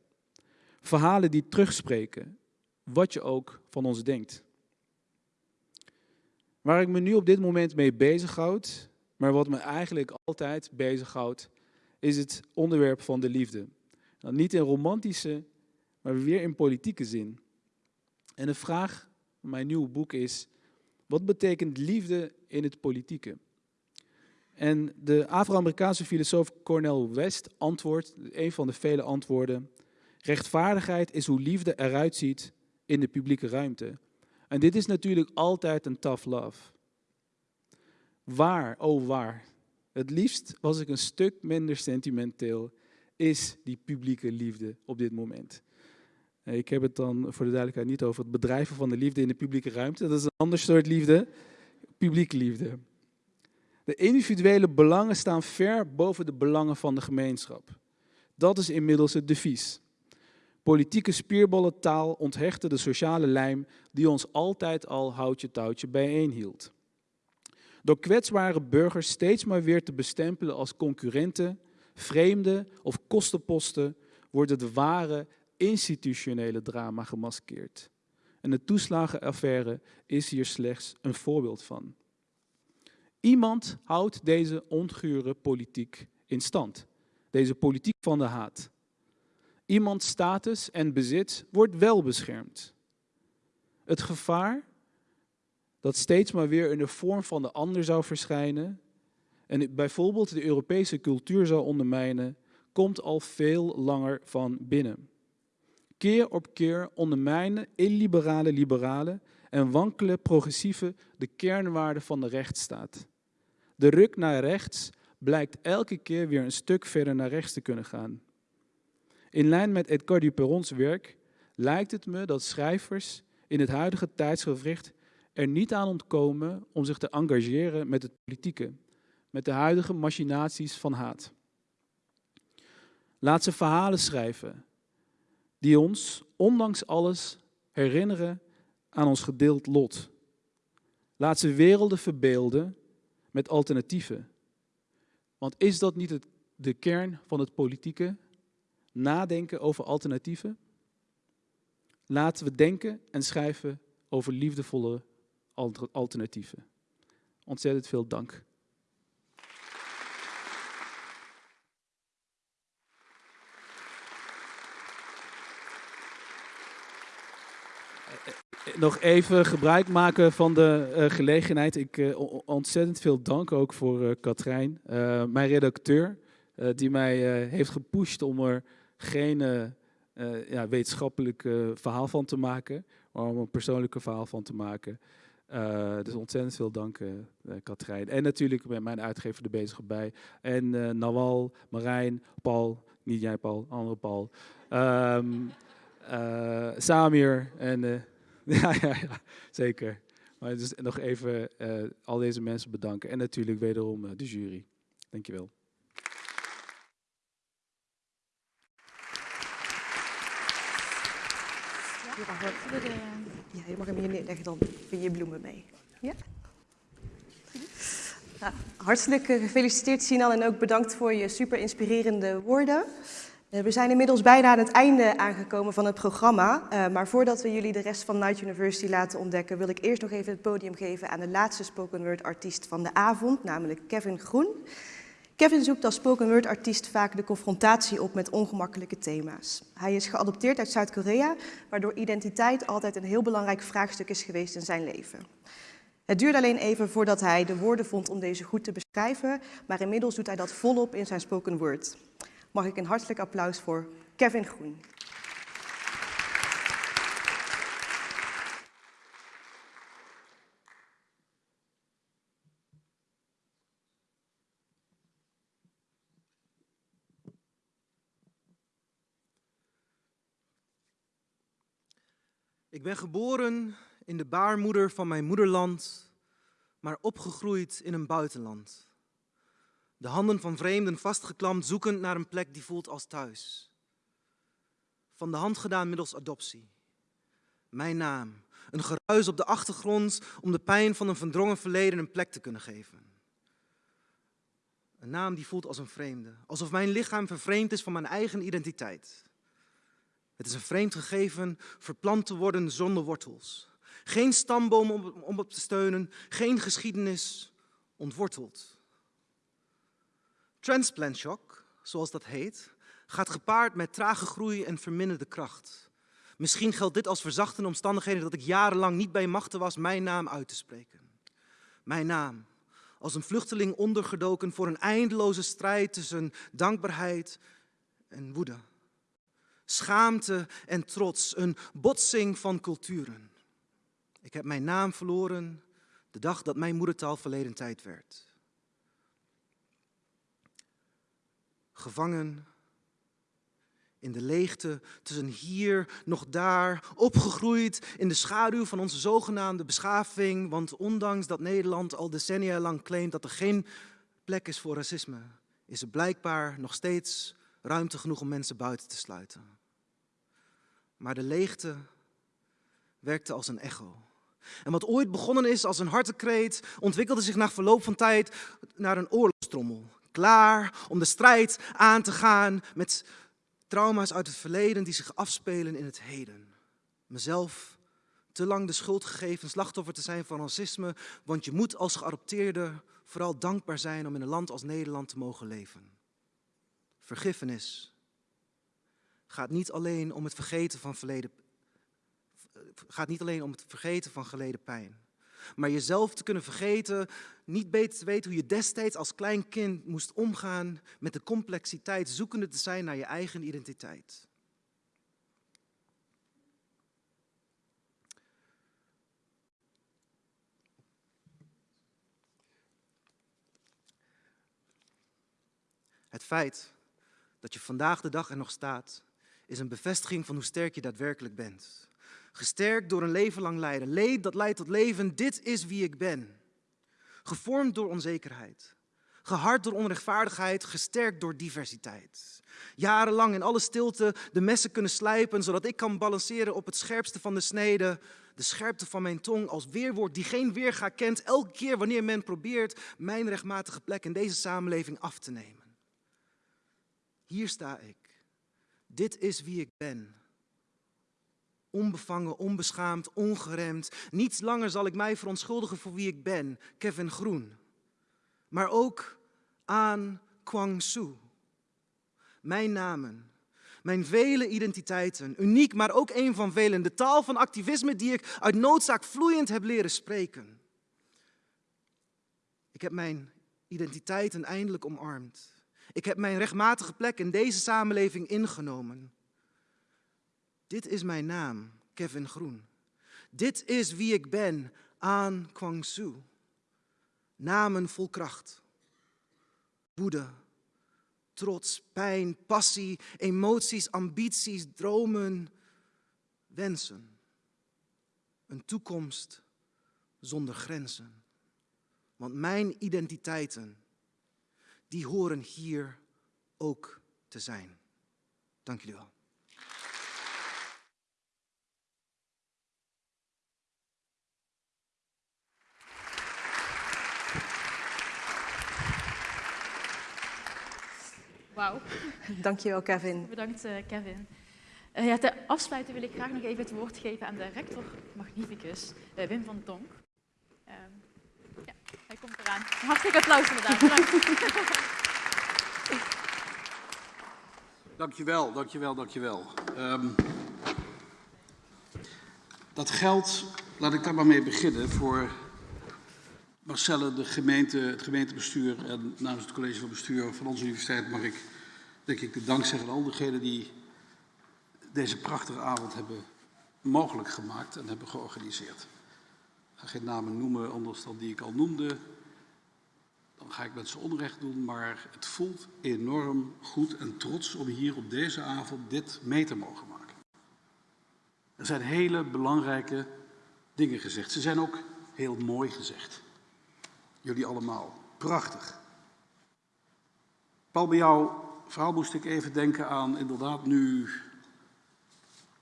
Verhalen die terugspreken, wat je ook van ons denkt. Waar ik me nu op dit moment mee bezighoud, maar wat me eigenlijk altijd bezighoudt, is het onderwerp van de liefde. Nou, niet in romantische, maar weer in politieke zin. En de vraag van mijn nieuwe boek is, wat betekent liefde in het politieke? En de Afro-Amerikaanse filosoof Cornel West antwoordt, een van de vele antwoorden, rechtvaardigheid is hoe liefde eruit ziet in de publieke ruimte. En dit is natuurlijk altijd een tough love. Waar, oh waar, het liefst was ik een stuk minder sentimenteel, is die publieke liefde op dit moment. Ik heb het dan voor de duidelijkheid niet over het bedrijven van de liefde in de publieke ruimte. Dat is een ander soort liefde, publieke liefde. De individuele belangen staan ver boven de belangen van de gemeenschap. Dat is inmiddels het devies. Politieke spierballentaal onthechtte de sociale lijm die ons altijd al houtje touwtje bijeenhield. Door kwetsbare burgers steeds maar weer te bestempelen als concurrenten, vreemden of kostenposten, wordt het ware institutionele drama gemaskeerd. En de toeslagenaffaire is hier slechts een voorbeeld van. Iemand houdt deze ongure politiek in stand. Deze politiek van de haat. Iemands status en bezit wordt wel beschermd. Het gevaar dat steeds maar weer in de vorm van de ander zou verschijnen en bijvoorbeeld de Europese cultuur zou ondermijnen, komt al veel langer van binnen. Keer op keer ondermijnen illiberale liberalen en wankelen progressieve de kernwaarden van de rechtsstaat. De ruk naar rechts blijkt elke keer weer een stuk verder naar rechts te kunnen gaan. In lijn met Edgar Duperrons werk lijkt het me dat schrijvers in het huidige tijdsgevricht er niet aan ontkomen om zich te engageren met het politieke, met de huidige machinaties van haat. Laat ze verhalen schrijven die ons, ondanks alles, herinneren aan ons gedeeld lot. Laat ze werelden verbeelden met alternatieven. Want is dat niet het, de kern van het politieke? Nadenken over alternatieven? Laten we denken en schrijven over liefdevolle alternatieven. Ontzettend veel dank. nog even gebruik maken van de uh, gelegenheid. Ik ontzettend veel dank ook voor uh, Katrijn, mijn redacteur, die mij heeft gepusht om er geen ja, wetenschappelijk verhaal van te maken, om een persoonlijke verhaal van te maken. Uh, dus ontzettend veel dank, uh, Katrijn. En natuurlijk met mijn uitgever er bezig bij. En uh, Nawal, Marijn, Paul, niet jij Paul, andere Paul. Um, Samir en... [laughs] ja, ja, ja, zeker. Maar dus nog even al deze mensen bedanken. En natuurlijk wederom de jury. Dankjewel. Ja, je mag hem hier neerleggen, dan vind je bloemen mee. Ja? Nou, hartelijk gefeliciteerd Sinan en ook bedankt voor je super inspirerende woorden. Eh, we zijn inmiddels bijna aan het einde aangekomen van het programma. Uh, maar voordat we jullie de rest van Night University laten ontdekken, wil ik eerst nog even het podium geven aan de laatste spoken word artiest van de avond, namelijk Kevin Groen. Kevin zoekt als spoken word artiest vaak de confrontatie op met ongemakkelijke thema's. Hij is geadopteerd uit Zuid-Korea, waardoor identiteit altijd een heel belangrijk vraagstuk is geweest in zijn leven. Het duurde alleen even voordat hij de woorden vond om deze goed te beschrijven, maar inmiddels doet hij dat volop in zijn spoken word. Mag ik een hartelijk applaus voor Kevin Groen. Ik ben geboren in de baarmoeder van mijn moederland, maar opgegroeid in een buitenland. De handen van vreemden vastgeklampt, zoekend naar een plek die voelt als thuis. Van de hand gedaan middels adoptie. Mijn naam, een geruis op de achtergrond om de pijn van een verdrongen verleden een plek te kunnen geven. Een naam die voelt als een vreemde, alsof mijn lichaam vervreemd is van mijn eigen identiteit. Het is een vreemd gegeven, verplant te worden zonder wortels. Geen stamboom om, op te steunen, geen geschiedenis, ontworteld. Transplant shock, zoals dat heet, gaat gepaard met trage groei en verminderde kracht. Misschien geldt dit als verzachtende omstandigheden dat ik jarenlang niet bij machten was mijn naam uit te spreken. Mijn naam, als een vluchteling ondergedoken voor een eindeloze strijd tussen dankbaarheid en woede schaamte en trots, een botsing van culturen. Ik heb mijn naam verloren de dag dat mijn moedertaal verleden tijd werd. Gevangen in de leegte tussen hier nog daar, opgegroeid in de schaduw van onze zogenaamde beschaving, want ondanks dat Nederland al decennia lang claimt dat er geen plek is voor racisme, is er blijkbaar nog steeds ruimte genoeg om mensen buiten te sluiten. Maar de leegte werkte als een echo. En wat ooit begonnen is als een hartekreet, ontwikkelde zich na verloop van tijd naar een oorlogstrommel. Klaar om de strijd aan te gaan met trauma's uit het verleden die zich afspelen in het heden. Mezelf te lang de schuld gegeven slachtoffer te zijn van racisme, want je moet als geadopteerde vooral dankbaar zijn om in een land als Nederland te mogen leven. Vergiffenis gaat niet alleen om het vergeten van verleden gaat niet alleen om het vergeten van geleden pijn. Maar jezelf te kunnen vergeten, niet beter te weten hoe je destijds als klein kind moest omgaan met de complexiteit, zoekende te zijn naar je eigen identiteit. Het feit dat je vandaag de dag er nog staat, is een bevestiging van hoe sterk je daadwerkelijk bent. Gesterkt door een leven lang lijden. Leed dat leidt tot leven. Dit is wie ik ben. Gevormd door onzekerheid. Gehard door onrechtvaardigheid. Gesterkt door diversiteit. Jarenlang in alle stilte de messen kunnen slijpen, zodat ik kan balanceren op het scherpste van de snede. De scherpte van mijn tong als weerwoord die geen weerga kent, elke keer wanneer men probeert mijn rechtmatige plek in deze samenleving af te nemen. Hier sta ik. Dit is wie ik ben. Onbevangen, onbeschaamd, ongeremd. Niets langer zal ik mij verontschuldigen voor wie ik ben, Kevin Groen. Maar ook aan Kwang Su. Mijn namen, mijn vele identiteiten, uniek, maar ook een van velen. De taal van activisme die ik uit noodzaak vloeiend heb leren spreken. Ik heb mijn identiteiten eindelijk omarmd. Ik heb mijn rechtmatige plek in deze samenleving ingenomen. Dit is mijn naam, Kevin Groen. Dit is wie ik ben aan Kwangsu. Namen vol kracht. Woede, trots, pijn, passie, emoties, ambities, dromen, wensen. Een toekomst zonder grenzen. Want mijn identiteiten, die horen hier ook te zijn. Dank jullie wel. Wauw, Dankjewel, Kevin. bedankt eh, Kevin. Eh, ja, ter afsluiting wil ik graag nog even het woord geven aan de rector magnificus, eh, Wim van Donk. Ehm, ja, hij komt eraan. Hartelijk applaus inderdaad. Dankjewel, dankjewel, dankjewel. Ehm dat geldt, laat ik daar maar mee beginnen, voor Marcelle, de gemeente, het gemeentebestuur en namens het college van bestuur van onze universiteit mag ik denk ik de dank zeggen aan al diegenen die deze prachtige avond hebben mogelijk gemaakt en hebben georganiseerd. Ik ga geen namen noemen anders dan die ik al noemde. Dan ga ik met ze onrecht doen, maar het voelt enorm goed en trots om hier op deze avond dit mee te mogen maken. Er zijn hele belangrijke dingen gezegd. Ze zijn ook heel mooi gezegd. Jullie allemaal. Prachtig. Paul, bij jouw verhaal moest ik even denken aan inderdaad nu,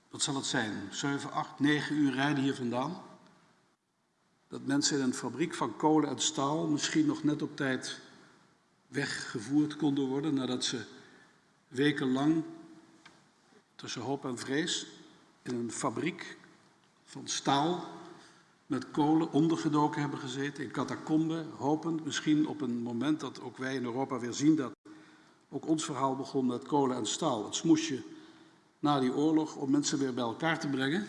wat zal het zijn, 7, 8, 9 uur rijden hier vandaan. Dat mensen in een fabriek van kolen en staal misschien nog net op tijd weggevoerd konden worden nadat ze wekenlang tussen hoop en vrees in een fabriek van staal met kolen ondergedoken hebben gezeten in catacomben, hopend misschien op een moment dat ook wij in Europa weer zien dat ook ons verhaal begon met kolen en staal. Het smoesje na die oorlog om mensen weer bij elkaar te brengen.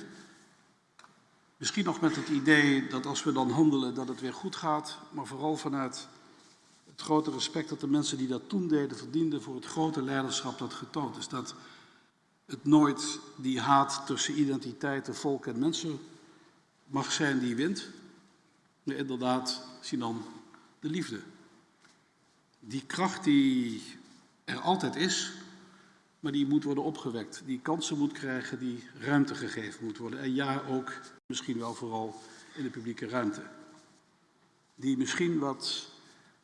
Misschien nog met het idee dat als we dan handelen dat het weer goed gaat, maar vooral vanuit het grote respect dat de mensen die dat toen deden verdienden voor het grote leiderschap dat getoond is. Dat het nooit die haat tussen identiteiten, volk en mensen mag zijn die wint. Maar inderdaad, Sinan, de liefde. Die kracht die er altijd is, maar die moet worden opgewekt. Die kansen moet krijgen, die ruimte gegeven moet worden. En ja, ook misschien wel vooral in de publieke ruimte. Die misschien wat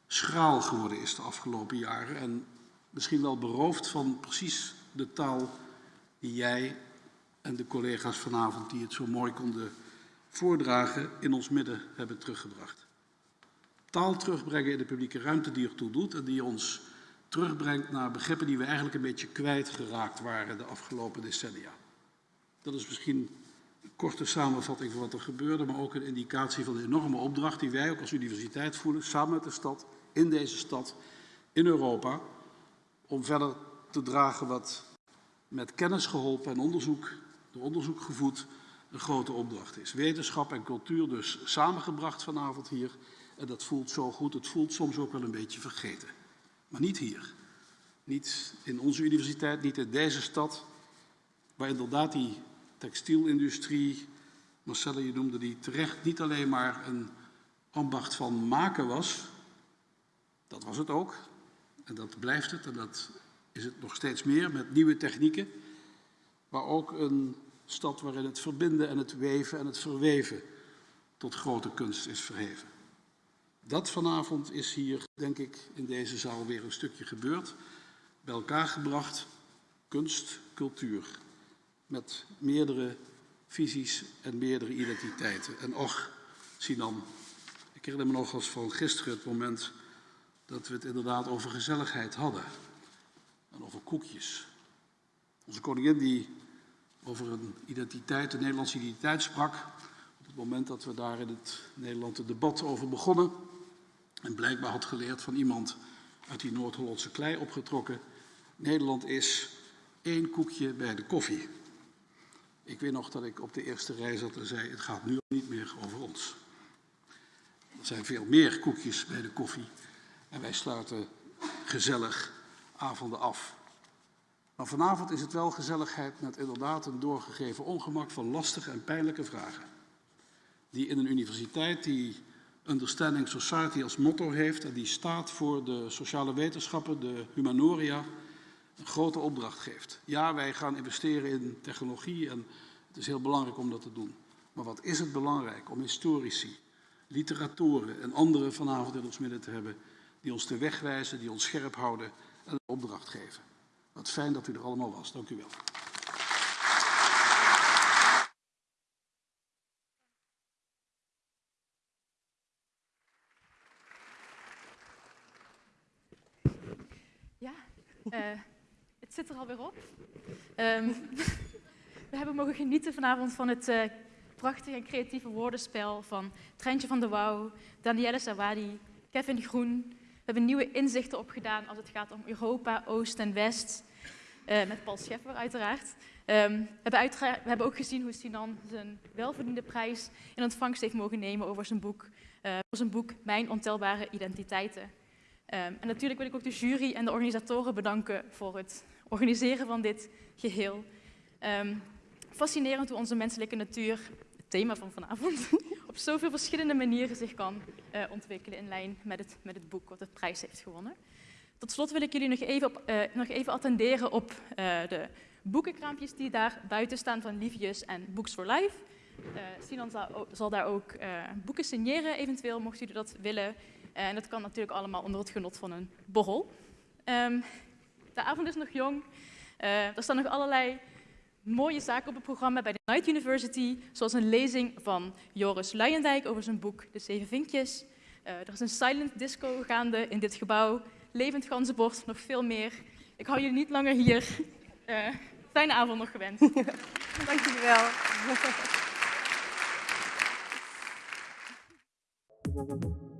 schraal geworden is de afgelopen jaren en misschien wel beroofd van precies de taal die jij en de collega's vanavond die het zo mooi konden voordragen in ons midden hebben teruggebracht. Taal terugbrengen in de publieke ruimte die ertoe doet en die ons terugbrengt naar begrippen die we eigenlijk een beetje kwijtgeraakt waren de afgelopen decennia. Dat is misschien een korte samenvatting van wat er gebeurde, maar ook een indicatie van de enorme opdracht die wij ook als universiteit voelen, samen met de stad, in deze stad, in Europa, om verder te dragen wat met kennis geholpen en onderzoek, door onderzoek gevoed, een grote opdracht is. Wetenschap en cultuur dus samengebracht vanavond hier. En dat voelt zo goed. Het voelt soms ook wel een beetje vergeten. Maar niet hier. Niet in onze universiteit, niet in deze stad. Waar inderdaad die textielindustrie, Marcelle, je noemde die terecht, niet alleen maar een ambacht van maken was. Dat was het ook. En dat blijft het. En dat is het nog steeds meer met nieuwe technieken. Maar ook een stad waarin het verbinden en het weven en het verweven tot grote kunst is verheven. Dat vanavond is hier, denk ik, in deze zaal weer een stukje gebeurd. Bij elkaar gebracht, kunst, cultuur. Met meerdere visies en meerdere identiteiten. En och, Sinan, ik herinner me nog als van gisteren het moment dat we het inderdaad over gezelligheid hadden. En over koekjes. Onze koningin die over een identiteit, een Nederlandse identiteit sprak. Op het moment dat we daar in het Nederland het debat over begonnen. En blijkbaar had geleerd van iemand uit die Noord-Hollandse klei opgetrokken. Nederland is één koekje bij de koffie. Ik weet nog dat ik op de eerste rij zat en zei: Het gaat nu niet meer over ons. Er zijn veel meer koekjes bij de koffie. En wij sluiten gezellig avonden af. Maar vanavond is het wel gezelligheid met inderdaad een doorgegeven ongemak van lastige en pijnlijke vragen. die in een universiteit die Understanding Society als motto heeft en die staat voor de sociale wetenschappen, de humanoria, een grote opdracht geeft. Ja, wij gaan investeren in technologie en het is heel belangrijk om dat te doen. Maar wat is het belangrijk om historici, literatoren en anderen vanavond in ons midden te hebben die ons de weg wijzen, die ons scherp houden en een opdracht geven. Wat fijn dat u er allemaal was. Dank u wel. Ja, uh, het zit er alweer op. Um, [laughs] we hebben mogen genieten vanavond van het uh, prachtige en creatieve woordenspel van Trentje van de Wouw, Danielle Sawadi, Kevin Groen. We hebben nieuwe inzichten opgedaan als het gaat om Europa, Oost en West. Uh, met Paul Scheffer uiteraard. Um, we, we, hebben ook gezien hoe Sinan zijn welverdiende prijs in ontvangst heeft mogen nemen over zijn boek, over zijn boek Mijn ontelbare identiteiten. Um, en natuurlijk wil ik ook de jury en de organisatoren bedanken voor het organiseren van dit geheel. Um, fascinerend hoe onze menselijke natuur, het thema van vanavond, [laughs] op zoveel verschillende manieren zich kan uh, ontwikkelen in lijn met het, met het boek wat de prijs heeft gewonnen. Tot slot wil ik jullie nog even, op, uh, nog even attenderen op uh, de boekenkraampjes die daar buiten staan van Livius en Books for Life. Sinan zal, zal, daar ook boeken signeren, eventueel, mochten jullie dat willen. En dat kan natuurlijk allemaal onder het genot van een borrel. Um, de avond is nog jong. er staan nog allerlei mooie zaken op het programma bij de Night University, zoals een lezing van Joris Luijendijk over zijn boek De Zeven Vinkjes. Uh, er is een silent disco gaande in dit gebouw, levend ganzenbord, nog veel meer. Ik hou jullie niet langer hier. Uh, fijne avond nog gewenst. [laughs] Dank jullie wel. [laughs]